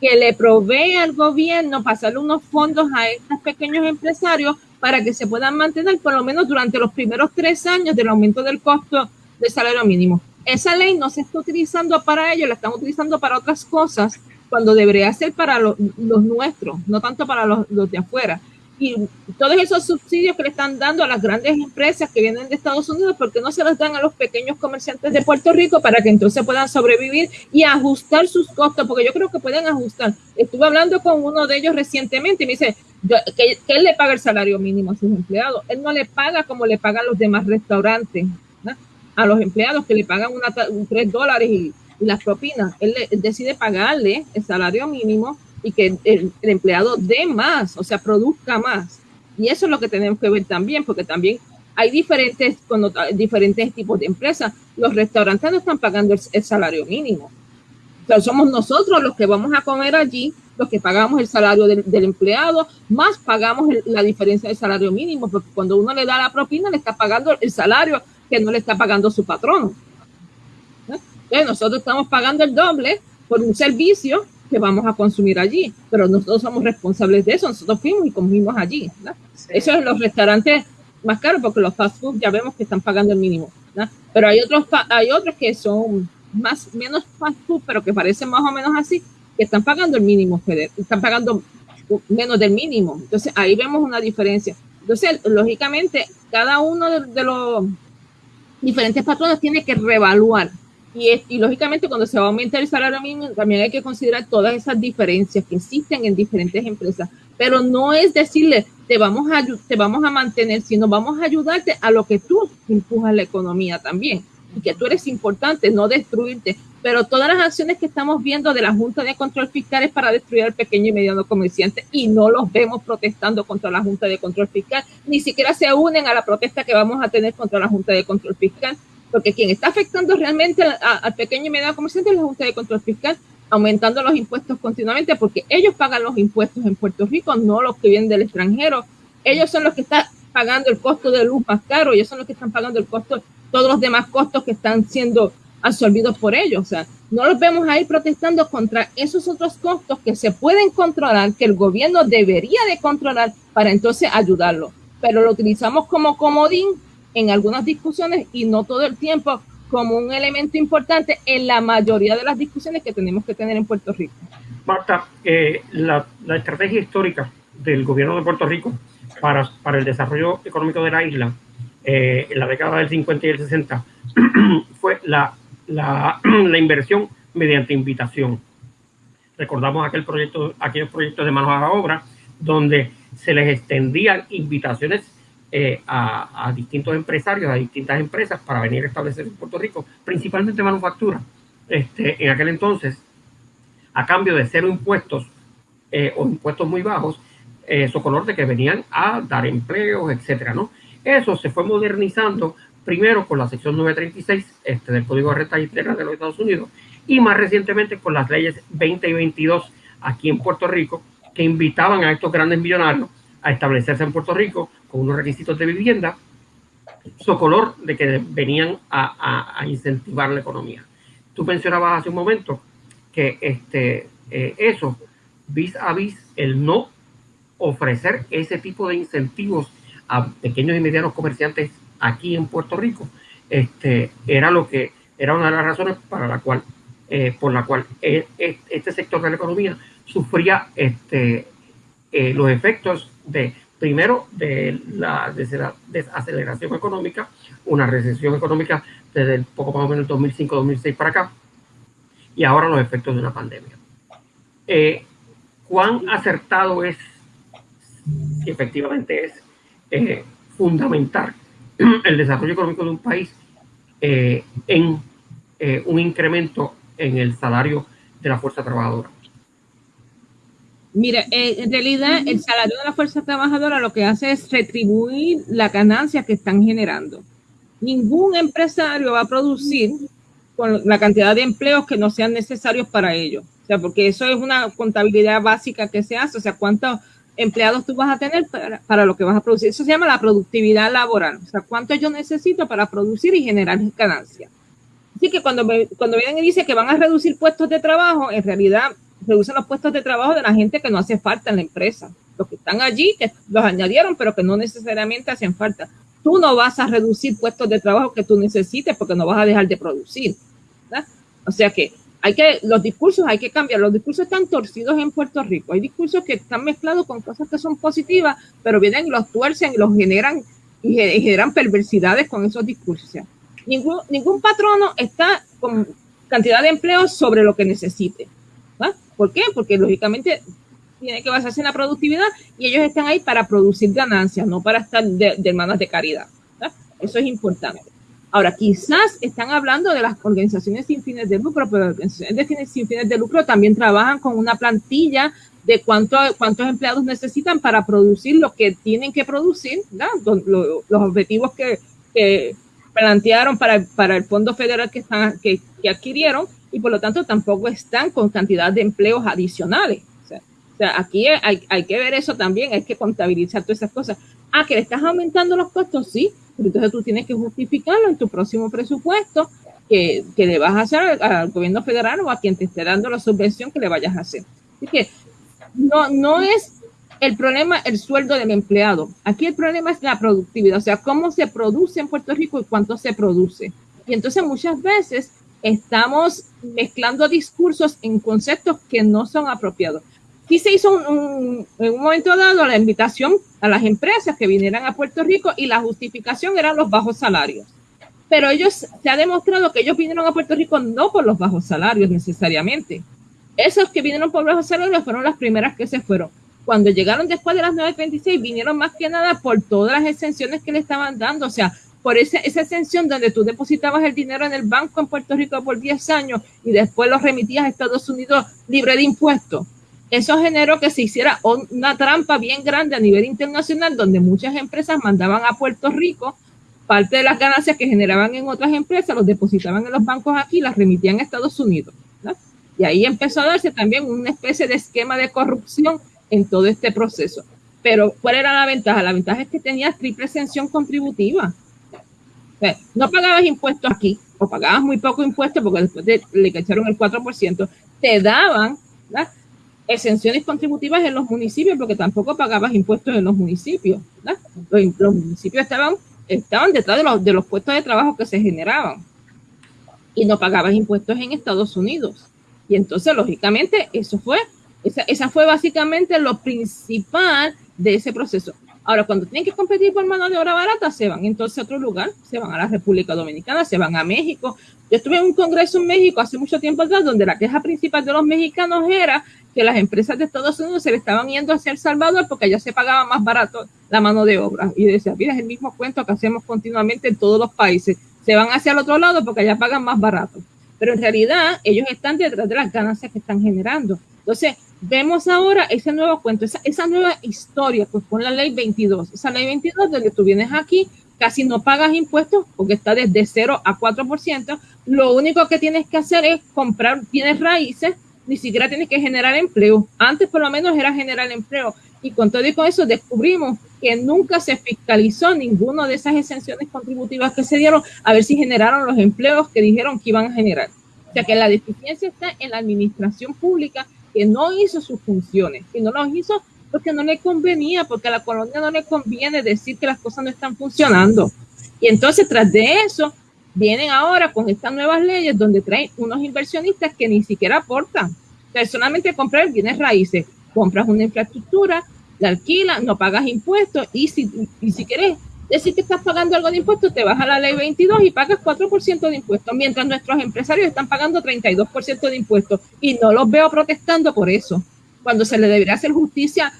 que le provee al gobierno pasarle unos fondos a estos pequeños empresarios para que se puedan mantener por lo menos durante los primeros tres años del aumento del costo del salario mínimo. Esa ley no se está utilizando para ello, la están utilizando para otras cosas cuando debería ser para los, nuestros, no tanto para los, los de afuera y todos esos subsidios que le están dando a las grandes empresas que vienen de Estados Unidos, ¿por qué no se los dan a los pequeños comerciantes de Puerto Rico para que entonces puedan sobrevivir y ajustar sus costos? Porque yo creo que pueden ajustar. Estuve hablando con uno de ellos recientemente y me dice que, él le paga el salario mínimo a sus empleados. Él no le paga como le pagan los demás restaurantes, a los empleados que le pagan una, un 3 dólares y, las propinas. Él, él decide pagarle el salario mínimo y que el, empleado dé más, o sea, produzca más. Y eso es lo que tenemos que ver también, porque también hay diferentes, diferentes tipos de empresas. Los restaurantes no están pagando el, salario mínimo. O sea, somos nosotros los que vamos a comer allí, los que pagamos el salario del, empleado, más pagamos la diferencia del salario mínimo, porque cuando uno le da la propina, le está pagando el salario que no le está pagando su patrón. Entonces, nosotros estamos pagando el doble por un servicio que vamos a consumir allí, pero nosotros somos responsables de eso, nosotros fuimos y comimos allí. Eso es los restaurantes más caros porque los fast food ya vemos que están pagando el mínimo, pero hay otros, hay otros que son más, menos fast food, pero que parecen más o menos así, que están pagando el mínimo, están pagando menos del mínimo. Entonces ahí vemos una diferencia. Entonces, lógicamente, cada uno de, los diferentes patrones tiene que reevaluar. Y, y, lógicamente cuando se va a aumentar el salario mínimo también hay que considerar todas esas diferencias que existen en diferentes empresas. Pero no es decirle, te vamos a, te vamos a mantener, sino vamos a ayudarte a lo que tú empujas la economía también y que tú eres importante, no destruirte. Pero todas las acciones que estamos viendo de la Junta de Control Fiscal es para destruir al pequeño y mediano comerciante y no los vemos protestando contra la Junta de Control Fiscal, ni siquiera se unen a la protesta que vamos a tener contra la Junta de Control Fiscal, porque quien está afectando realmente al pequeño y mediano comerciante es la Junta de Control Fiscal, aumentando los impuestos continuamente, porque ellos pagan los impuestos en Puerto Rico, no los que vienen del extranjero. Ellos son los que están pagando el costo de luz más caro, ellos son los que están pagando el costo todos los demás costos que están siendo absorbidos por ellos. O sea, no los vemos ahí protestando contra esos otros costos que se pueden controlar, que el gobierno debería de controlar para entonces ayudarlo. Pero lo utilizamos como comodín en algunas discusiones y no todo el tiempo como un elemento importante en la mayoría de las discusiones que tenemos que tener en Puerto Rico. Marta, eh, la, la, estrategia histórica del gobierno de Puerto Rico para, para el desarrollo económico de la isla eh, en la década del 50 y el 60 [CLEARS THROAT] fue la, la, [CLEARS THROAT] la, inversión mediante invitación. Recordamos aquel proyecto, aquellos proyectos de manos a la obra donde se les extendían invitaciones eh, a, distintos empresarios, a distintas empresas para venir a establecer en Puerto Rico, principalmente manufactura. Este, en aquel entonces, a cambio de cero impuestos eh, o impuestos muy bajos, eh, color de que venían a dar empleos, etcétera, ¿no? Eso se fue modernizando primero con la sección 936 este, del Código de Renta Interna de los Estados Unidos y más recientemente con las leyes 20 y 22 aquí en Puerto Rico que invitaban a estos grandes millonarios a establecerse en Puerto Rico con unos requisitos de vivienda, color de que venían a, incentivar la economía. Tú mencionabas hace un momento que este, eh, eso, vis a vis, el no ofrecer ese tipo de incentivos a pequeños y medianos comerciantes aquí en Puerto Rico, este, era lo que era una de las razones para la cual, eh, por la cual e, e, este sector de la economía sufría este, eh, los efectos de, primero, de la desaceleración económica, una recesión económica desde el poco más o menos 2005-2006 para acá, y ahora los efectos de una pandemia. Eh, ¿Cuán acertado es, efectivamente es, eh, fundamentar [CLEARS THROAT] el desarrollo económico de un país eh, en eh, un incremento en el salario de la fuerza trabajadora. Mira, en realidad el salario de la fuerza trabajadora lo que hace es retribuir la ganancia que están generando. Ningún empresario va a producir con la cantidad de empleos que no sean necesarios para ello. O sea, porque eso es una contabilidad básica que se hace. O sea, cuánto empleados tú vas a tener para, lo que vas a producir. Eso se llama la productividad laboral. O sea, cuánto yo necesito para producir y generar ganancias. Así que cuando, cuando vienen y dicen que van a reducir puestos de trabajo, en realidad reducen los puestos de trabajo de la gente que no hace falta en la empresa. Los que están allí, que los añadieron, pero que no necesariamente hacen falta. Tú no vas a reducir puestos de trabajo que tú necesites porque no vas a dejar de producir. O sea que hay que, los discursos hay que cambiar. Los discursos están torcidos en Puerto Rico. Hay discursos que están mezclados con cosas que son positivas, pero vienen, los tuercen, los generan y generan perversidades con esos discursos. ningún, ningún patrono está con cantidad de empleos sobre lo que necesite. ¿Por qué? Porque lógicamente tiene que basarse en la productividad y ellos están ahí para producir ganancias, no para estar de, de hermanas de caridad. Eso es importante. Ahora, quizás están hablando de las organizaciones sin fines de lucro, pero las organizaciones sin fines de lucro también trabajan con una plantilla de cuánto, cuántos empleados necesitan para producir lo que tienen que producir, los, objetivos que, plantearon para, para, el fondo federal que, están, que, adquirieron y por lo tanto tampoco están con cantidad de empleos adicionales. O sea, aquí hay, hay, que ver eso también, hay que contabilizar todas esas cosas. Ah, que le estás aumentando los costos, sí, entonces tú tienes que justificarlo en tu próximo presupuesto que, que, le vas a hacer al, gobierno federal o a quien te esté dando la subvención que le vayas a hacer. Así que no, no es el problema el sueldo del empleado. Aquí el problema es la productividad, o sea, cómo se produce en Puerto Rico y cuánto se produce. Y entonces muchas veces estamos mezclando discursos en conceptos que no son apropiados. Aquí se hizo un, en un momento dado la invitación a las empresas que vinieran a Puerto Rico y la justificación eran los bajos salarios. Pero ellos, se ha demostrado que ellos vinieron a Puerto Rico no por los bajos salarios necesariamente. Esos que vinieron por bajos salarios fueron las primeras que se fueron. Cuando llegaron después de las 9.36, vinieron más que nada por todas las exenciones que le estaban dando. O sea, por esa, esa donde tú depositabas el dinero en el banco en Puerto Rico por 10 años y después lo remitías a Estados Unidos libre de impuestos. Eso generó que se hiciera una trampa bien grande a nivel internacional donde muchas empresas mandaban a Puerto Rico parte de las ganancias que generaban en otras empresas, los depositaban en los bancos aquí y las remitían a Estados Unidos. Y ahí empezó a darse también una especie de esquema de corrupción en todo este proceso. Pero, ¿cuál era la ventaja? La ventaja es que tenías triple exención contributiva no pagabas impuestos aquí, o pagabas muy poco impuesto porque después le echaron el 4%, te daban exenciones contributivas en los municipios porque tampoco pagabas impuestos en los municipios. Los, municipios estaban, estaban detrás de los, de los puestos de trabajo que se generaban y no pagabas impuestos en Estados Unidos. Y entonces, lógicamente, eso fue, esa, esa fue básicamente lo principal de ese proceso. Ahora, cuando tienen que competir por mano de obra barata, se van entonces a otro lugar, se van a la República Dominicana, se van a México. Yo estuve en un congreso en México hace mucho tiempo atrás, donde la queja principal de los mexicanos era que las empresas de Estados Unidos se le estaban yendo hacia El Salvador porque allá se pagaba más barato la mano de obra. Y decía, mira, es el mismo cuento que hacemos continuamente en todos los países. Se van hacia el otro lado porque allá pagan más barato. Pero en realidad ellos están detrás de las ganancias que están generando. Entonces, vemos ahora ese nuevo cuento, esa, esa nueva historia, pues con la ley 22. Esa ley 22, donde tú vienes aquí, casi no pagas impuestos porque está desde 0 a 4%. Lo único que tienes que hacer es comprar bienes raíces, ni siquiera tienes que generar empleo. Antes por lo menos era generar empleo. Y con todo y con eso descubrimos que nunca se fiscalizó ninguna de esas exenciones contributivas que se dieron a ver si generaron los empleos que dijeron que iban a generar. O sea que la deficiencia está en la administración pública que no hizo sus funciones, que no los hizo porque no le convenía, porque a la colonia no le conviene decir que las cosas no están funcionando. Y entonces, tras de eso, vienen ahora con estas nuevas leyes donde traen unos inversionistas que ni siquiera aportan. Personalmente comprar bienes raíces, compras una infraestructura, la alquilas, no pagas impuestos y si, y si quieres decir que estás pagando algo de impuestos, te vas a la ley 22 y pagas 4% de impuestos, mientras nuestros empresarios están pagando 32% de impuestos. Y no los veo protestando por eso, cuando se le debería hacer justicia,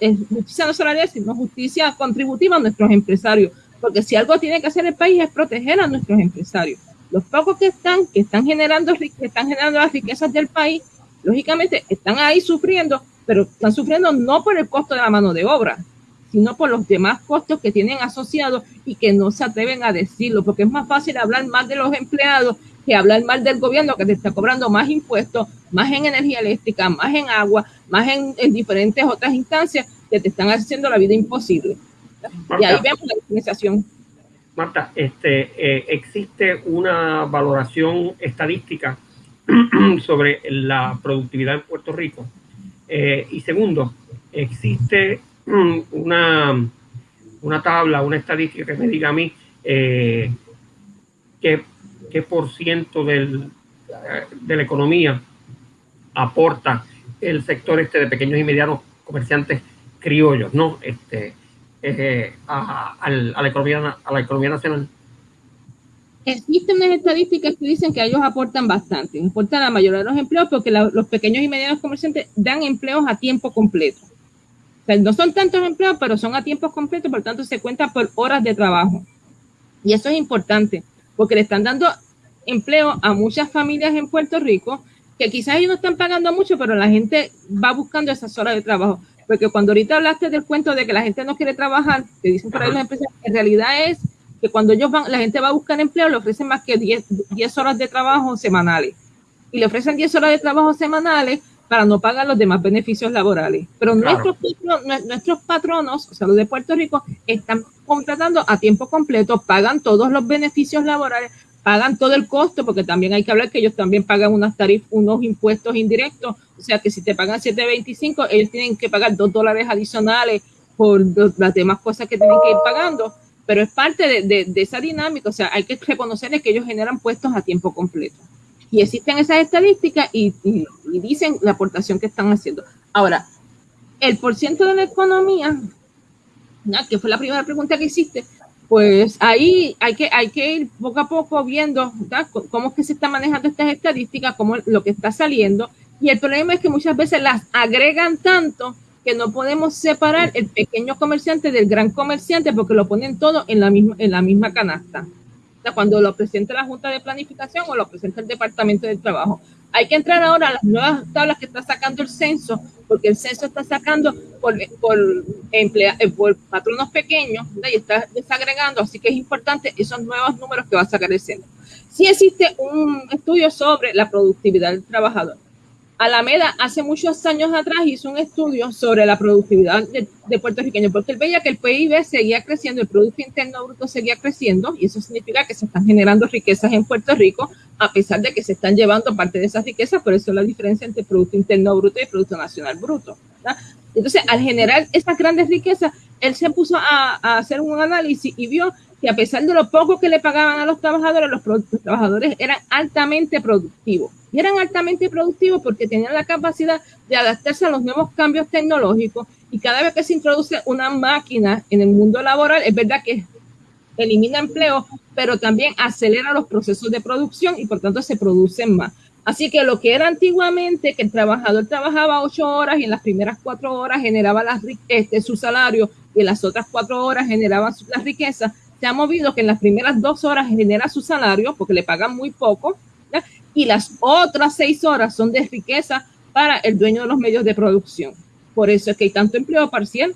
eh, justicia no salarial, sino justicia contributiva a nuestros empresarios, porque si algo tiene que hacer el país es proteger a nuestros empresarios. Los pocos que están, que están generando, que están generando las riquezas del país, lógicamente están ahí sufriendo, pero están sufriendo no por el costo de la mano de obra, sino por los demás costos que tienen asociados y que no se atreven a decirlo, porque es más fácil hablar mal de los empleados que hablar mal del gobierno que te está cobrando más impuestos, más en energía eléctrica, más en agua, más en, diferentes otras instancias que te están haciendo la vida imposible. y ahí vemos la diferenciación. Marta, este, eh, existe una valoración estadística [CLEARS THROAT] sobre la productividad en Puerto Rico. Eh, y segundo, existe una, una tabla, una estadística que me diga a mí eh, qué, qué, por ciento del, de la economía aporta el sector este de pequeños y medianos comerciantes criollos, ¿no? Este, eh, a, a, la economía, a la economía nacional. Existen unas estadísticas que dicen que ellos aportan bastante, aportan la mayoría de los empleos porque los pequeños y medianos comerciantes dan empleos a tiempo completo no son tantos empleos, pero son a tiempo completo, por tanto se cuenta por horas de trabajo. Y eso es importante, porque le están dando empleo a muchas familias en Puerto Rico, que quizás ellos no están pagando mucho, pero la gente va buscando esas horas de trabajo. Porque cuando ahorita hablaste del cuento de que la gente no quiere trabajar, que dicen por ahí las empresas, en realidad es que cuando ellos van, la gente va a buscar empleo, le ofrecen más que 10, 10 horas de trabajo semanales. Y le ofrecen 10 horas de trabajo semanales para no pagar los demás beneficios laborales. Pero nuestros, nuestros patronos, o sea, los de Puerto Rico, están contratando a tiempo completo, pagan todos los beneficios laborales, pagan todo el costo, porque también hay que hablar que ellos también pagan unas tarifas, unos impuestos indirectos, o sea que si te pagan 7.25, ellos tienen que pagar 2 dólares adicionales por las demás cosas que tienen que ir pagando, pero es parte de, de, esa dinámica, o sea, hay que reconocerles que ellos generan puestos a tiempo completo. Y existen esas estadísticas y, dicen la aportación que están haciendo. Ahora, el porciento de la economía, que fue la primera pregunta que hiciste, pues ahí hay que, hay que ir poco a poco viendo cómo es que se están manejando estas estadísticas, cómo lo que está saliendo. Y el problema es que muchas veces las agregan tanto que no podemos separar el pequeño comerciante del gran comerciante porque lo ponen todo en la misma, en la misma canasta. Cuando lo presenta la Junta de Planificación o lo presenta el Departamento del Trabajo. Hay que entrar ahora a las nuevas tablas que está sacando el censo, porque el censo está sacando por, por, emplea, eh, por patronos pequeños y está desagregando, así que es importante esos nuevos números que va a sacar el censo. Si existe un estudio sobre la productividad del trabajador. Alameda hace muchos años atrás hizo un estudio sobre la productividad de, puertorriqueños, porque él veía que el PIB seguía creciendo, el Producto Interno Bruto seguía creciendo, y eso significa que se están generando riquezas en Puerto Rico, a pesar de que se están llevando parte de esas riquezas, por eso la diferencia entre Producto Interno Bruto y Producto Nacional Bruto. Entonces, al generar estas grandes riquezas, él se puso a, a hacer un análisis y vio que a pesar de lo poco que le pagaban a los trabajadores, los, trabajadores eran altamente productivos. Y eran altamente productivos porque tenían la capacidad de adaptarse a los nuevos cambios tecnológicos y cada vez que se introduce una máquina en el mundo laboral, es verdad que elimina empleo, pero también acelera los procesos de producción y por tanto se producen más. Así que lo que era antiguamente, que el trabajador trabajaba ocho horas y en las primeras cuatro horas generaba este, su salario y en las otras cuatro horas generaba la riqueza, se ha movido que en las primeras dos horas genera su salario porque le pagan muy poco y las otras seis horas son de riqueza para el dueño de los medios de producción. Por eso es que hay tanto empleo parcial,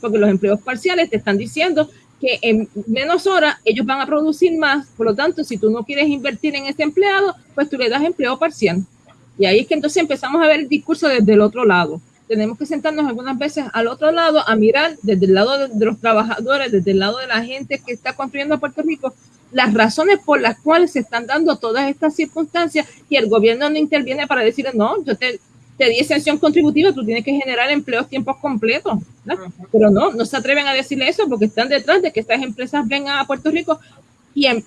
porque los empleos parciales te están diciendo que en menos horas ellos van a producir más, por lo tanto, si tú no quieres invertir en ese empleado, pues tú le das empleo parcial. Y ahí es que entonces empezamos a ver el discurso desde el otro lado tenemos que sentarnos algunas veces al otro lado a mirar desde el lado de, los trabajadores, desde el lado de la gente que está construyendo Puerto Rico, las razones por las cuales se están dando todas estas circunstancias y el gobierno no interviene para decir, no, yo te, te di exención contributiva, tú tienes que generar empleos tiempos completos. Pero no, no se atreven a decirle eso porque están detrás de que estas empresas vengan a Puerto Rico y eh,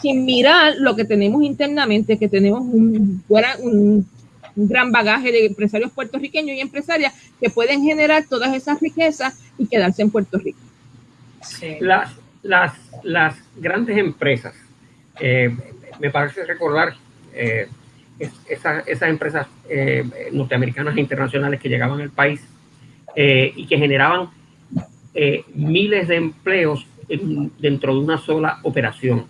sin mirar lo que tenemos internamente, que tenemos un, un un gran bagaje de empresarios puertorriqueños y empresarias que pueden generar todas esas riquezas y quedarse en Puerto Rico. Las, las, las, grandes empresas, eh, me parece recordar eh, esas, esas, empresas eh, norteamericanas e internacionales que llegaban al país y que generaban miles de empleos dentro de una sola operación.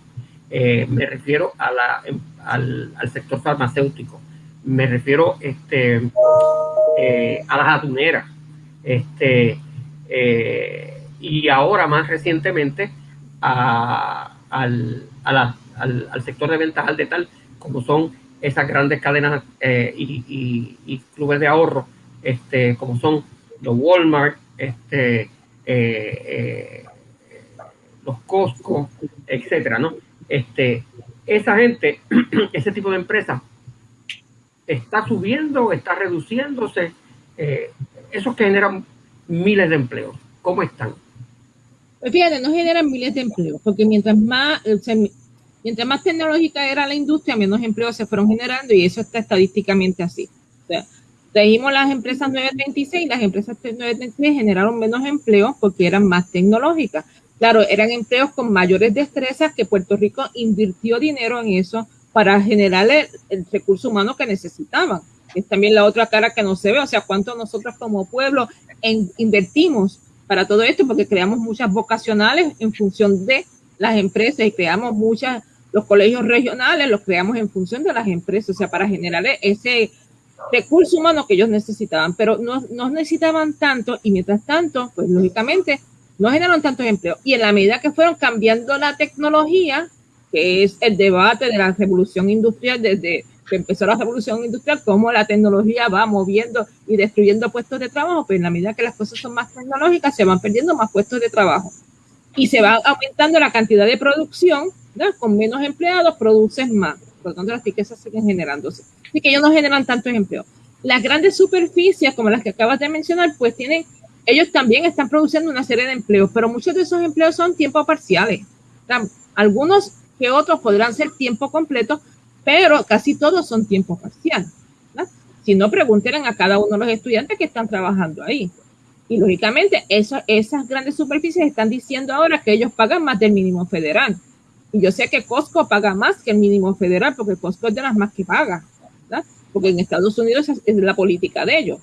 me refiero a la, al, al sector farmacéutico me refiero este, eh, a las atuneras, este, eh, y ahora más recientemente a, al, al, sector de ventas al tal como son esas grandes cadenas eh, y, clubes de ahorro, este, como son los Walmart, este, los Costco, etcétera, ¿no? Este, esa gente, [CLEARS THROAT] ese tipo de empresas está subiendo, está reduciéndose. Eh, eso generan miles de empleos. ¿Cómo están? Pues fíjate, no generan miles de empleos, porque mientras más, mientras más tecnológica era la industria, menos empleos se fueron generando y eso está estadísticamente así. O sea, trajimos las empresas 936, las empresas 936 generaron menos empleos porque eran más tecnológicas. Claro, eran empleos con mayores destrezas que Puerto Rico invirtió dinero en eso para generar el, recurso humano que necesitaban. Es también la otra cara que no se ve, o sea, cuánto nosotros como pueblo invertimos para todo esto, porque creamos muchas vocacionales en función de las empresas y creamos muchas, los colegios regionales los creamos en función de las empresas, o sea, para generar ese recurso humano que ellos necesitaban, pero no, no necesitaban tanto y mientras tanto, pues lógicamente no generaron tantos empleos. Y en la medida que fueron cambiando la tecnología, que es el debate de la revolución industrial desde que empezó la revolución industrial, cómo la tecnología va moviendo y destruyendo puestos de trabajo, pero en la medida que las cosas son más tecnológicas, se van perdiendo más puestos de trabajo. Y se va aumentando la cantidad de producción Con menos empleados produces más, por lo tanto las riquezas siguen generándose. Así que ellos no generan tantos empleos. Las grandes superficies, como las que acabas de mencionar, pues tienen, ellos también están produciendo una serie de empleos, pero muchos de esos empleos son tiempos parciales. Algunos que otros podrán ser tiempo completo, pero casi todos son tiempo parcial. Si no, pregunten a cada uno de los estudiantes que están trabajando ahí. Y lógicamente, esas grandes superficies están diciendo ahora que ellos pagan más del mínimo federal. Y yo sé que Costco paga más que el mínimo federal, porque Costco es de las más que paga, porque en Estados Unidos es, la política de ellos.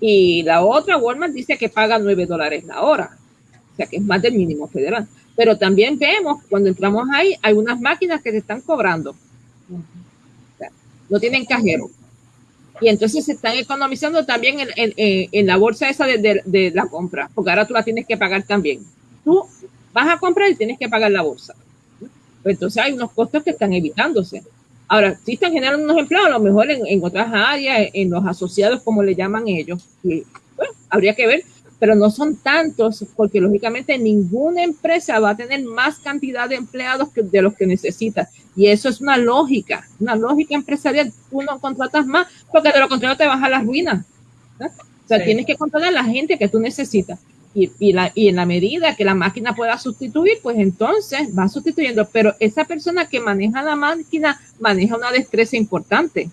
Y la otra, Walmart, dice que paga 9 dólares la hora, o sea que es más del mínimo federal. Pero también vemos, cuando entramos ahí, hay unas máquinas que se están cobrando. No tienen cajero y entonces se están economizando también en, la bolsa esa de, la compra, porque ahora tú la tienes que pagar también. Tú vas a comprar y tienes que pagar la bolsa. Pues entonces hay unos costos que están evitándose. Ahora, si están generando unos empleos, a lo mejor en, otras áreas, en los asociados, como le llaman ellos, habría que ver pero no son tantos porque lógicamente ninguna empresa va a tener más cantidad de empleados que de los que necesita. Y eso es una lógica, una lógica empresarial. Tú no contratas más porque de lo contrario te vas a la ruina. O sea, tienes que contratar a la gente que tú necesitas. Y, y, la, y en la medida que la máquina pueda sustituir, pues entonces va sustituyendo. Pero esa persona que maneja la máquina maneja una destreza importante.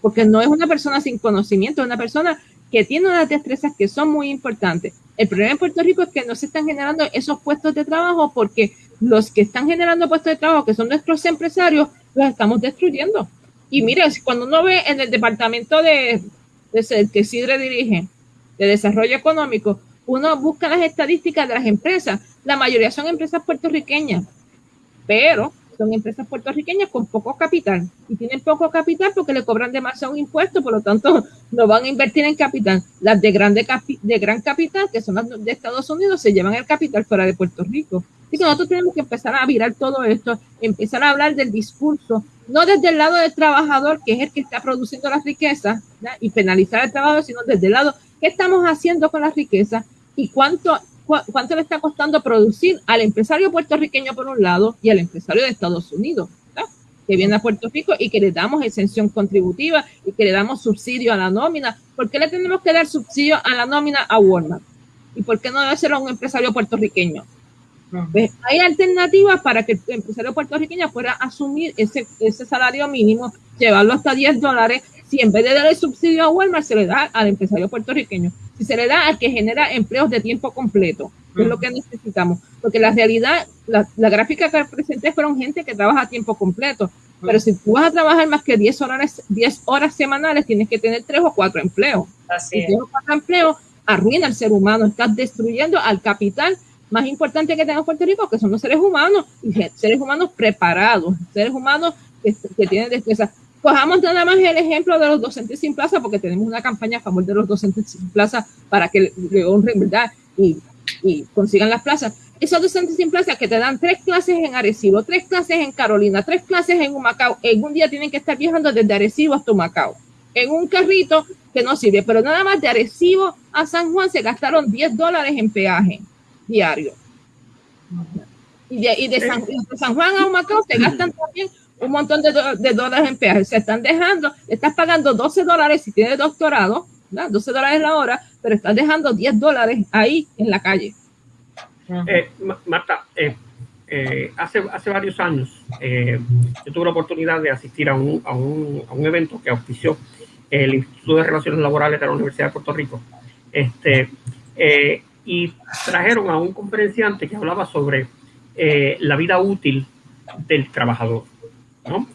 Porque no es una persona sin conocimiento, es una persona que tiene unas destrezas que son muy importantes. El problema en Puerto Rico es que no se están generando esos puestos de trabajo porque los que están generando puestos de trabajo, que son nuestros empresarios, los estamos destruyendo. Y mire, cuando uno ve en el departamento de, de que Sidre dirige, de desarrollo económico, uno busca las estadísticas de las empresas. La mayoría son empresas puertorriqueñas, pero son empresas puertorriqueñas con poco capital y tienen poco capital porque le cobran demasiado impuesto, por lo tanto [LAUGHS] no van a invertir en capital. Las de, grande de gran capital, que son las de Estados Unidos, se llevan el capital fuera de Puerto Rico. Así que nosotros tenemos que empezar a virar todo esto, empezar a hablar del discurso, no desde el lado del trabajador, que es el que está produciendo las riquezas, y penalizar al trabajador, sino desde el lado, ¿qué estamos haciendo con las riquezas? y cuánto cuánto le está costando producir al empresario puertorriqueño por un lado y al empresario de Estados Unidos, que viene a Puerto Rico y que le damos exención contributiva y que le damos subsidio a la nómina. ¿Por qué le tenemos que dar subsidio a la nómina a Walmart? ¿Y por qué no debe ser a un empresario puertorriqueño? Pues, hay alternativas para que el empresario puertorriqueño pueda asumir ese, ese salario mínimo, llevarlo hasta 10 dólares si en vez de dar el subsidio a Walmart, se le da al empresario puertorriqueño. Si se le da al que genera empleos de tiempo completo, que es lo que necesitamos. Porque la realidad, la, gráfica que presenté fueron gente que trabaja a tiempo completo. Pero si tú vas a trabajar más que 10 horas, 10 horas semanales, tienes que tener 3 o 4 empleos. Así y 3 o 4 empleos arruina al ser humano. Estás destruyendo al capital más importante que tenga Puerto Rico, que son los seres humanos, y seres humanos preparados, seres humanos que, que tienen destreza. Cojamos nada más el ejemplo de los docentes sin plaza, porque tenemos una campaña a favor de los docentes sin plaza para que le honren, ¿verdad? Y, y consigan las plazas. Esos docentes sin plaza que te dan tres clases en Arecibo, tres clases en Carolina, tres clases en Humacao, en un día tienen que estar viajando desde Arecibo hasta Humacao, en un carrito que no sirve, pero nada más de Arecibo a San Juan se gastaron 10 dólares en peaje diario. Y de, y de, San, de San Juan a Humacao se gastan también un montón de, dólares en peaje. Se están dejando, estás pagando 12 dólares si tienes doctorado, 12 dólares la hora, pero estás dejando 10 dólares ahí en la calle. Eh, Marta, eh, eh, hace, hace varios años yo tuve la oportunidad de asistir a un, a un, a un evento que auspició el Instituto de Relaciones Laborales de la Universidad de Puerto Rico. Este, y trajeron a un conferenciante que hablaba sobre la vida útil del trabajador.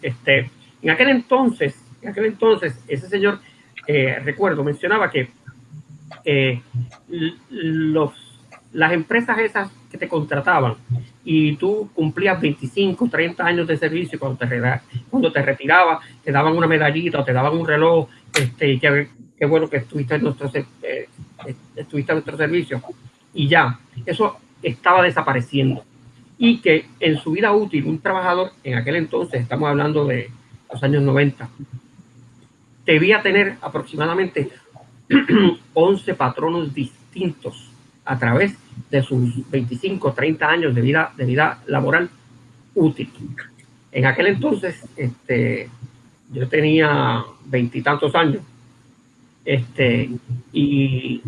Este, en aquel entonces, en aquel entonces, ese señor, eh, recuerdo, mencionaba que eh, los, las empresas esas que te contrataban y tú cumplías 25, 30 años de servicio cuando te, cuando te retirabas, te daban una medallita o te daban un reloj, este, qué, qué bueno que estuviste en, nuestro, eh, estuviste en nuestro servicio. Y ya, eso estaba desapareciendo y que en su vida útil un trabajador, en aquel entonces, estamos hablando de los años 90, debía tener aproximadamente [CLEARS THROAT] 11 patronos distintos a través de sus 25, 30 años de vida, de vida laboral útil. En aquel entonces, este, yo tenía veintitantos años, este, y,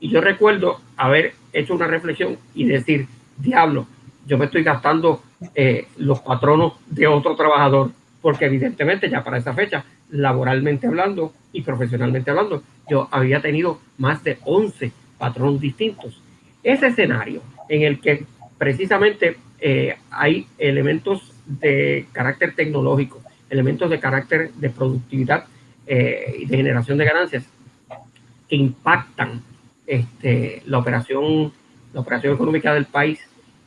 y yo recuerdo haber hecho una reflexión y decir, diablo, yo me estoy gastando eh, los patronos de otro trabajador, porque evidentemente ya para esa fecha, laboralmente hablando y profesionalmente hablando, yo había tenido más de 11 patronos distintos. Ese escenario en el que precisamente eh, hay elementos de carácter tecnológico, elementos de carácter de productividad eh, y de generación de ganancias que impactan este, la operación la operación económica del país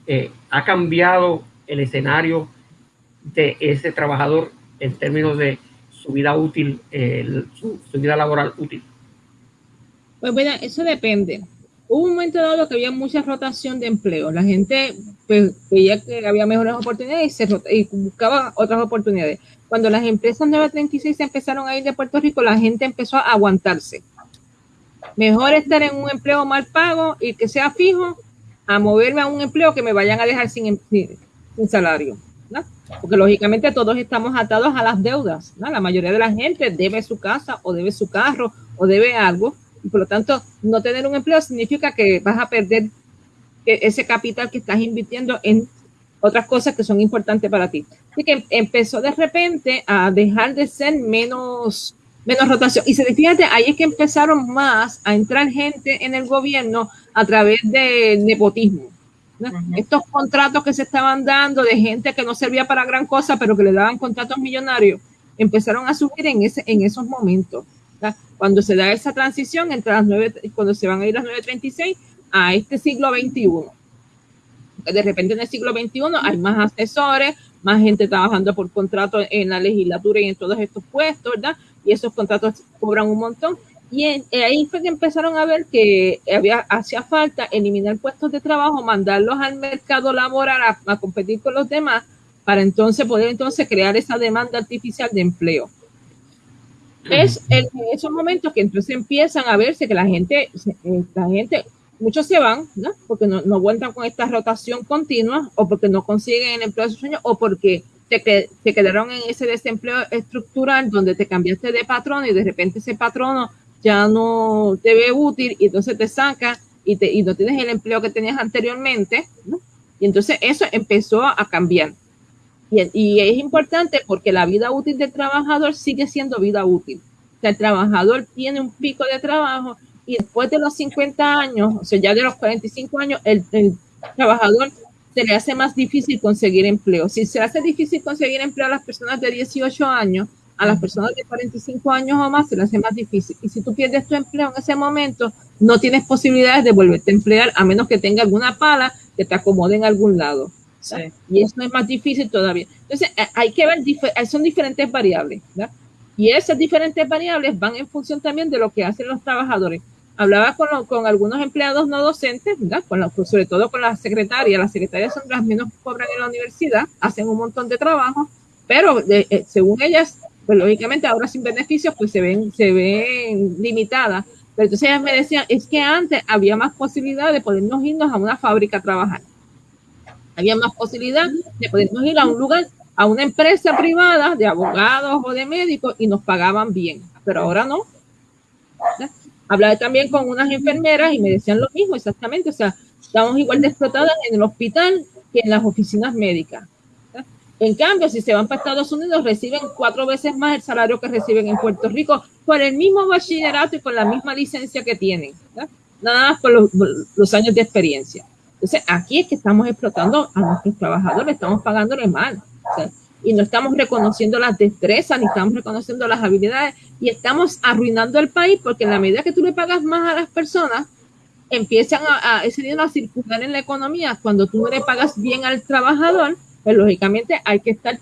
eh, ha cambiado el escenario de ese trabajador en términos de su vida útil, su, vida laboral útil? Pues bueno, eso depende. Hubo un momento dado que había mucha rotación de empleo. La gente pues, veía que había mejores oportunidades y, se y buscaba otras oportunidades. Cuando las empresas 936 empezaron a ir de Puerto Rico, la gente empezó a aguantarse. Mejor estar en un empleo mal pago y que sea fijo a moverme a un empleo que me vayan a dejar sin, sin salario. Porque lógicamente todos estamos atados a las deudas. La mayoría de la gente debe su casa o debe su carro o debe algo. Y por lo tanto, no tener un empleo significa que vas a perder ese capital que estás invirtiendo en otras cosas que son importantes para ti. Así que empezó de repente a dejar de ser menos menos rotación. Y se fíjate, ahí es que empezaron más a entrar gente en el gobierno a través de nepotismo. Estos contratos que se estaban dando de gente que no servía para gran cosa, pero que le daban contratos millonarios, empezaron a subir en, ese, en esos momentos. Cuando se da esa transición entre las nueve, cuando se van a ir las 936 a este siglo XXI. De repente en el siglo XXI hay más asesores, más gente trabajando por contrato en la legislatura y en todos estos puestos, ¿verdad? y esos contratos cobran un montón. Y ahí fue que empezaron a ver que había, hacía falta eliminar puestos de trabajo, mandarlos al mercado laboral a, competir con los demás, para entonces poder entonces crear esa demanda artificial de empleo. Es en esos momentos que entonces empiezan a verse que la gente, eh, la gente, muchos se van, ¿no? Porque no, no cuentan con esta rotación continua, o porque no consiguen el empleo de sus sueños, o porque te, te quedaron en ese desempleo estructural donde te cambiaste de patrón y de repente ese patrono ya no te ve útil y entonces te saca y, te, y no tienes el empleo que tenías anteriormente, ¿no? Y entonces eso empezó a cambiar. Y, y, es importante porque la vida útil del trabajador sigue siendo vida útil. O sea, el trabajador tiene un pico de trabajo y después de los 50 años, o sea, ya de los 45 años, el, el trabajador se le hace más difícil conseguir empleo. Si se hace difícil conseguir empleo a las personas de 18 años, a las personas de 45 años o más se le hace más difícil. Y si tú pierdes tu empleo en ese momento, no tienes posibilidades de volverte a emplear a menos que tenga alguna pala que te acomode en algún lado. Y eso es más difícil todavía. Entonces, eh, hay que ver, eh, son diferentes variables. Y esas diferentes variables van en función también de lo que hacen los trabajadores hablaba con, con algunos empleados no docentes, Con sobre todo con las secretarias. Las secretarias son las menos que cobran en la universidad, hacen un montón de trabajo, pero eh, según ellas, pues lógicamente ahora sin beneficios, pues se ven, se ven limitadas. Pero entonces ellas me decían, es que antes había más posibilidad de podernos irnos a una fábrica a trabajar. Había más posibilidad de podernos ir a un lugar, a una empresa privada de abogados o de médicos y nos pagaban bien. Pero ahora no. Hablaba también con unas enfermeras y me decían lo mismo exactamente, o sea, estamos igual de explotadas en el hospital que en las oficinas médicas. En cambio, si se van para Estados Unidos, reciben cuatro veces más el salario que reciben en Puerto Rico por el mismo bachillerato y con la misma licencia que tienen. Nada más por los, años de experiencia. Entonces, aquí es que estamos explotando a nuestros trabajadores, estamos pagándoles mal y no estamos reconociendo las destrezas, ni estamos reconociendo las habilidades y estamos arruinando el país porque en la medida que tú le pagas más a las personas, empiezan a, ese dinero a circular en la economía. Cuando tú no le pagas bien al trabajador, pues lógicamente hay que estar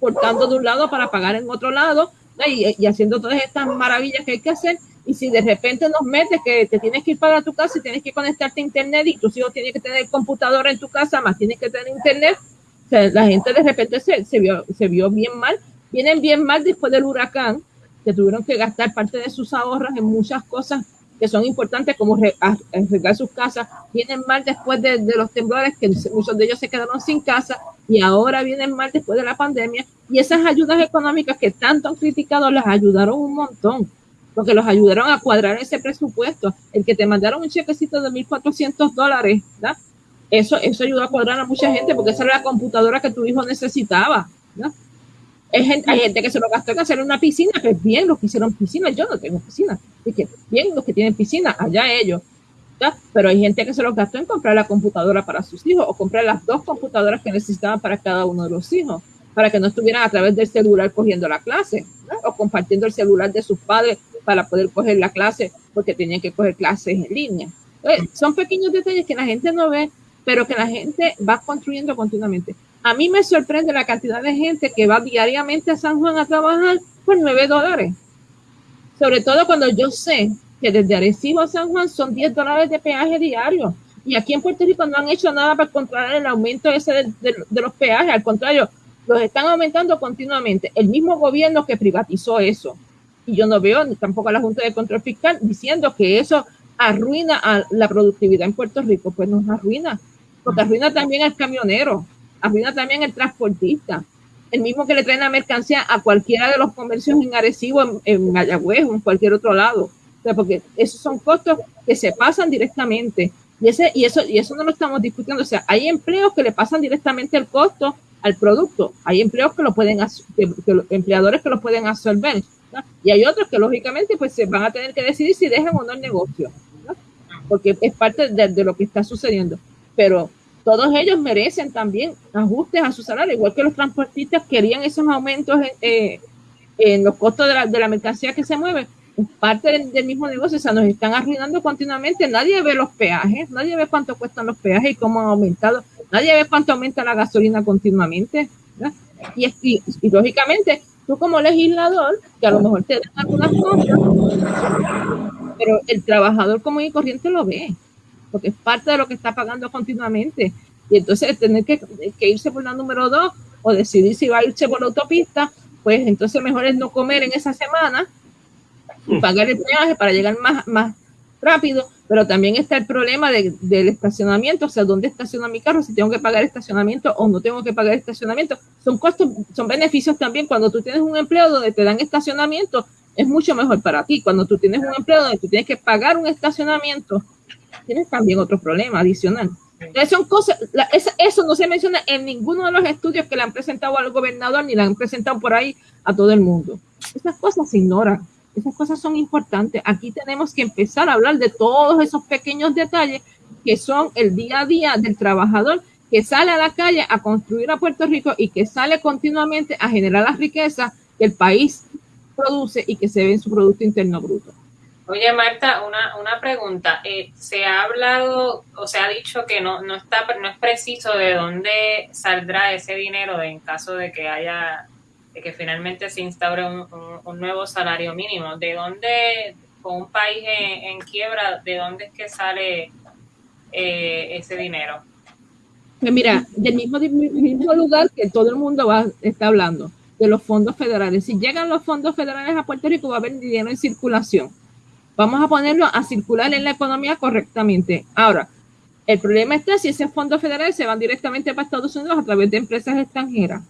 cortando de un lado para pagar en otro lado y, haciendo todas estas maravillas que hay que hacer. Y si de repente nos metes que te tienes que ir para tu casa y tienes que conectarte a internet y tus hijos tienen que tener computadora en tu casa, más tienes que tener internet, la gente de repente se, se, vio, se vio bien mal. Vienen bien mal después del huracán, que tuvieron que gastar parte de sus ahorros en muchas cosas que son importantes como arreglar sus casas, vienen mal después de, los temblores, que muchos de ellos se quedaron sin casa y ahora vienen mal después de la pandemia. Y esas ayudas económicas que tanto han criticado las ayudaron un montón, porque los ayudaron a cuadrar ese presupuesto. El que te mandaron un chequecito de 1.400 dólares, ¿verdad? Eso, eso ayudó a cuadrar a mucha gente porque esa era la computadora que tu hijo necesitaba. ¿no? Hay gente, que se lo gastó en hacer una piscina, que es bien los que hicieron piscina, yo no tengo piscina, y que bien los que tienen piscina, allá ellos. Pero hay gente que se lo gastó en comprar la computadora para sus hijos o comprar las dos computadoras que necesitaban para cada uno de los hijos, para que no estuvieran a través del celular cogiendo la clase o compartiendo el celular de sus padres para poder coger la clase porque tenían que coger clases en línea. son pequeños detalles que la gente no ve, pero que la gente va construyendo continuamente. A mí me sorprende la cantidad de gente que va diariamente a San Juan a trabajar por 9 dólares. Sobre todo cuando yo sé que desde Arecibo a San Juan son 10 dólares de peaje diario. Y aquí en Puerto Rico no han hecho nada para controlar el aumento ese de, los peajes. Al contrario, los están aumentando continuamente. El mismo gobierno que privatizó eso. Y yo no veo tampoco a la Junta de Control Fiscal diciendo que eso arruina a la productividad en Puerto Rico. Pues nos arruina. Porque arruina también al camionero arruina también el transportista, el mismo que le trae la mercancía a cualquiera de los comercios en Arecibo, en, en Mayagüez o en cualquier otro lado. porque esos son costos que se pasan directamente. Y, ese, y, eso, y eso no lo estamos discutiendo. O sea, hay empleos que le pasan directamente el costo al producto. Hay empleos que lo pueden, que, empleadores que lo pueden absorber. Y hay otros que lógicamente pues se van a tener que decidir si dejan o no el negocio. Porque es parte de, de, lo que está sucediendo. Pero todos ellos merecen también ajustes a su salario, igual que los transportistas querían esos aumentos en, eh, los costos de la, de la, mercancía que se mueve. Parte del, mismo negocio, o sea, nos están arruinando continuamente. Nadie ve los peajes, nadie ve cuánto cuestan los peajes y cómo han aumentado, nadie ve cuánto aumenta la gasolina continuamente. Y, y, lógicamente, tú como legislador, que a lo mejor te dan algunas cosas, pero el trabajador común y corriente lo ve porque es parte de lo que está pagando continuamente. Y entonces tener que, irse por la número dos o decidir si va a irse por la autopista, pues entonces mejor es no comer en esa semana y pagar el peaje para llegar más, más rápido, pero también está el problema del estacionamiento, o sea, ¿dónde estaciona mi carro? Si tengo que pagar estacionamiento o no tengo que pagar estacionamiento. Son costos, son beneficios también cuando tú tienes un empleo donde te dan estacionamiento, es mucho mejor para ti. Cuando tú tienes un empleo donde tú tienes que pagar un estacionamiento, tienes también otro problema adicional. son cosas, eso no se menciona en ninguno de los estudios que le han presentado al gobernador ni le han presentado por ahí a todo el mundo. Esas cosas se ignoran, esas cosas son importantes. Aquí tenemos que empezar a hablar de todos esos pequeños detalles que son el día a día del trabajador que sale a la calle a construir a Puerto Rico y que sale continuamente a generar la riqueza que el país produce y que se ve en su Producto Interno Bruto. Oye, Marta, una, una pregunta. Eh, se ha hablado o se ha dicho que no, no, está, no es preciso de dónde saldrá ese dinero en caso de que haya, de que finalmente se instaure un, un, nuevo salario mínimo. ¿De dónde, con un país en, quiebra, de dónde es que sale eh, ese dinero? Pues mira, del mismo, mismo lugar que todo el mundo va, está hablando, de los fondos federales. Si llegan los fondos federales a Puerto Rico, va a haber dinero en circulación Vamos a ponerlo a circular en la economía correctamente. Ahora, el problema está si esos fondos federales se van directamente para Estados Unidos a través de empresas extranjeras.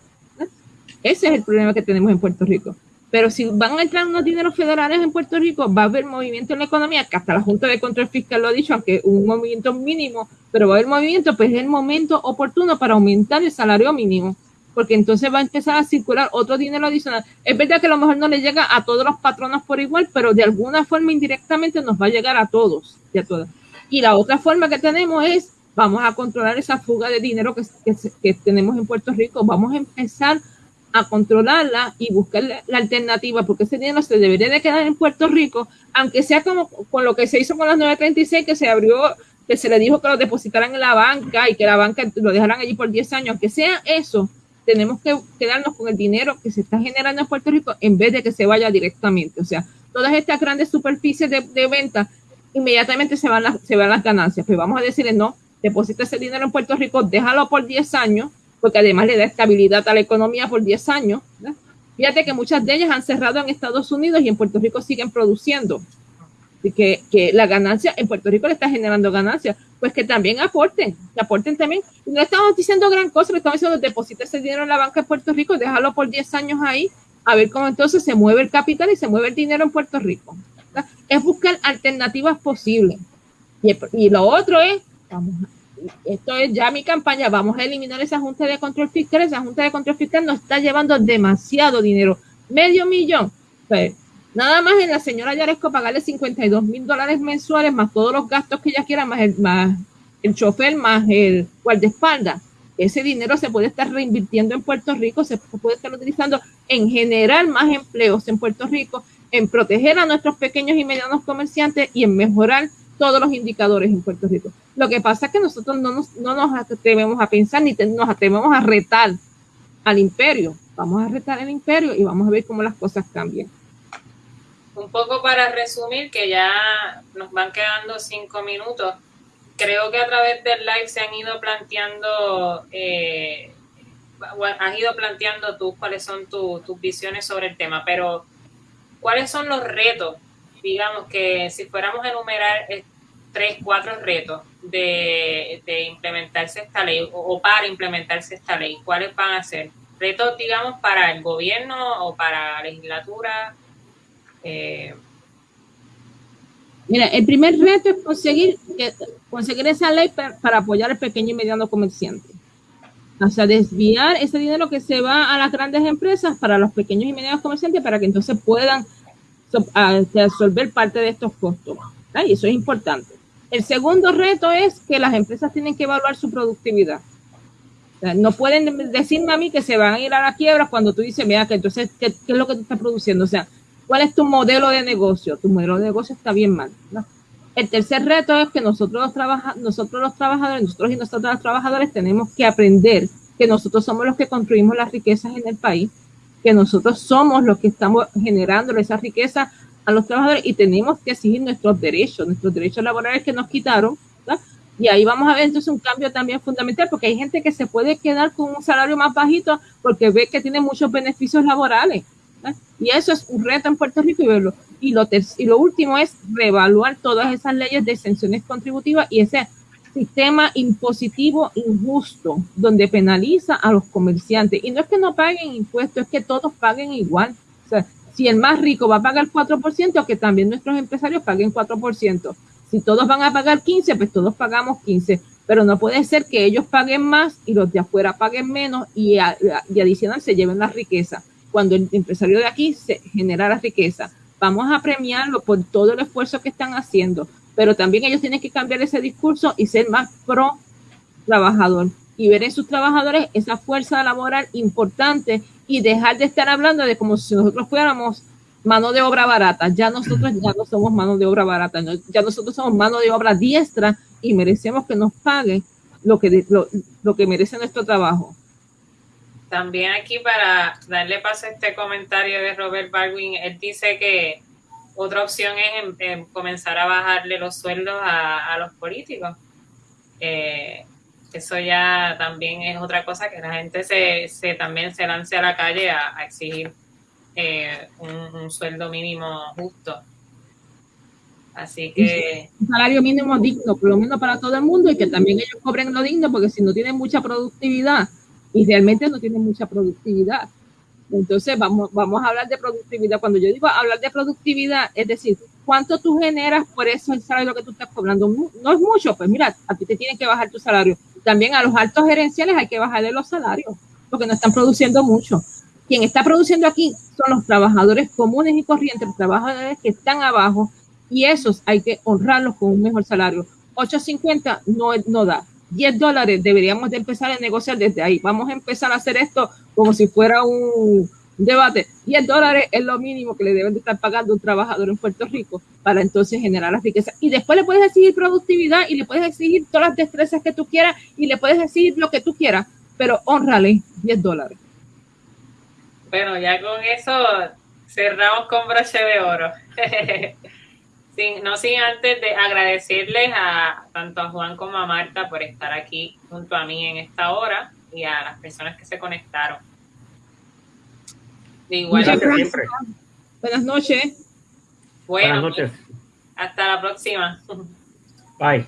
Ese es el problema que tenemos en Puerto Rico. Pero si van a entrar unos dineros federales en Puerto Rico, va a haber movimiento en la economía, que hasta la Junta de Control Fiscal lo ha dicho, aunque un movimiento mínimo, pero va a haber movimiento, pues es el momento oportuno para aumentar el salario mínimo porque entonces va a empezar a circular otro dinero adicional. Es verdad que a lo mejor no le llega a todos los patronos por igual, pero de alguna forma indirectamente nos va a llegar a todos y a todas. Y la otra forma que tenemos es, vamos a controlar esa fuga de dinero que, que, tenemos en Puerto Rico, vamos a empezar a controlarla y buscar la, alternativa, porque ese dinero se debería de quedar en Puerto Rico, aunque sea como con lo que se hizo con las 936, que se abrió, que se le dijo que lo depositaran en la banca y que la banca lo dejaran allí por 10 años, que sea eso, tenemos que quedarnos con el dinero que se está generando en Puerto Rico en vez de que se vaya directamente. O sea, todas estas grandes superficies de, venta, inmediatamente se van, las, se van las ganancias. Pues vamos a decirle, no, deposita ese dinero en Puerto Rico, déjalo por 10 años, porque además le da estabilidad a la economía por 10 años. Fíjate que muchas de ellas han cerrado en Estados Unidos y en Puerto Rico siguen produciendo. Que, la ganancia en Puerto Rico le está generando ganancias, pues que también aporten, que aporten también. No estamos diciendo gran cosa, le estamos diciendo deposita ese dinero en la banca de Puerto Rico, déjalo por 10 años ahí, a ver cómo entonces se mueve el capital y se mueve el dinero en Puerto Rico. Es buscar alternativas posibles. Y, lo otro es, a esto es ya mi campaña, vamos a eliminar esa Junta de Control Fiscal, esa Junta de Control Fiscal nos está llevando demasiado dinero, medio millón. Pues, nada más en la señora Yaresco pagarle 52 mil dólares mensuales, más todos los gastos que ella quiera, más el, más el chofer, más el guardaespaldas. Ese dinero se puede estar reinvirtiendo en Puerto Rico, se puede estar utilizando en generar más empleos en Puerto Rico, en proteger a nuestros pequeños y medianos comerciantes y en mejorar todos los indicadores en Puerto Rico. Lo que pasa es que nosotros no nos, no nos atrevemos a pensar ni nos atrevemos a retar al imperio. Vamos a retar al imperio y vamos a ver cómo las cosas cambian. Un poco para resumir, que ya nos van quedando cinco minutos, creo que a través del live se han ido planteando, eh, has ido planteando tú cuáles son tus visiones sobre el tema, pero ¿cuáles son los retos digamos que si fuéramos a enumerar eh, tres, cuatro retos de, implementarse esta ley o, para implementarse esta ley, ¿cuáles van a ser? Retos, digamos, para el gobierno o para la legislatura. Eh, Mira, el primer reto es conseguir, conseguir esa ley para, apoyar al pequeño y mediano comerciante. O sea, desviar ese dinero que se va a las grandes empresas para los pequeños y medianos comerciantes para que entonces puedan a, absorber parte de estos costos. Eso es importante. El segundo reto es que las empresas tienen que evaluar su productividad. no pueden decirme a mí que se van a ir a la quiebra cuando tú dices, mira, que entonces, ¿qué, es lo que tú estás produciendo? O sea, ¿cuál es tu modelo de negocio? Tu modelo de negocio está bien mal. El tercer reto es que nosotros los, trabaja nosotros los trabajadores, nosotros y nosotros los trabajadores tenemos que aprender que nosotros somos los que construimos las riquezas en el país que nosotros somos los que estamos generando esa riqueza a los trabajadores y tenemos que exigir nuestros derechos, nuestros derechos laborales que nos quitaron. Y ahí vamos a ver entonces un cambio también fundamental, porque hay gente que se puede quedar con un salario más bajito porque ve que tiene muchos beneficios laborales. Y eso es un reto en Puerto Rico y verlo. Y lo, y lo último es reevaluar todas esas leyes de exenciones contributivas y ese sistema impositivo injusto donde penaliza a los comerciantes. Y no es que no paguen impuestos, es que todos paguen igual. O sea, si el más rico va a pagar 4%, que también nuestros empresarios paguen 4%. Si todos van a pagar 15, pues todos pagamos 15. Pero no puede ser que ellos paguen más y los de afuera paguen menos y, y adicional se lleven la riqueza. Cuando el empresario de aquí se genera la riqueza, vamos a premiarlo por todo el esfuerzo que están haciendo pero también ellos tienen que cambiar ese discurso y ser más pro trabajador y ver en sus trabajadores esa fuerza laboral importante y dejar de estar hablando de como si nosotros fuéramos mano de obra barata. Ya nosotros ya no somos mano de obra barata, ya nosotros somos mano de obra diestra y merecemos que nos paguen lo que, lo, lo que merece nuestro trabajo. También aquí para darle paso a este comentario de Robert Baldwin, él dice que otra opción es comenzar a bajarle los sueldos a, los políticos. Eh, eso ya también es otra cosa que la gente se, se también se lance a la calle a, exigir eh, un, sueldo mínimo justo. Así que... Un salario mínimo digno, por lo menos para todo el mundo, y que también ellos cobren lo digno, porque si no tienen mucha productividad, y realmente no tienen mucha productividad, entonces, vamos, vamos a hablar de productividad. Cuando yo digo hablar de productividad, es decir, cuánto tú generas por eso el salario que tú estás cobrando. No es mucho, pues mira, a ti te tienen que bajar tu salario. También a los altos gerenciales hay que bajarle los salarios, porque no están produciendo mucho. Quien está produciendo aquí son los trabajadores comunes y corrientes, los trabajadores que están abajo, y esos hay que honrarlos con un mejor salario. 8.50 no, no da. 10 dólares deberíamos de empezar a negociar desde ahí. Vamos a empezar a hacer esto como si fuera un debate. 10 dólares es lo mínimo que le deben de estar pagando un trabajador en Puerto Rico para entonces generar la riqueza. Y después le puedes exigir productividad y le puedes exigir todas las destrezas que tú quieras y le puedes exigir lo que tú quieras, pero honrale 10 dólares. Bueno, ya con eso cerramos con broche de oro. [LAUGHS] no sin antes de agradecerles a tanto a Juan como a Marta por estar aquí junto a mí en esta hora y a las personas que se conectaron. igual, Buenas noches. Buenas noches. Hasta la próxima. Bye.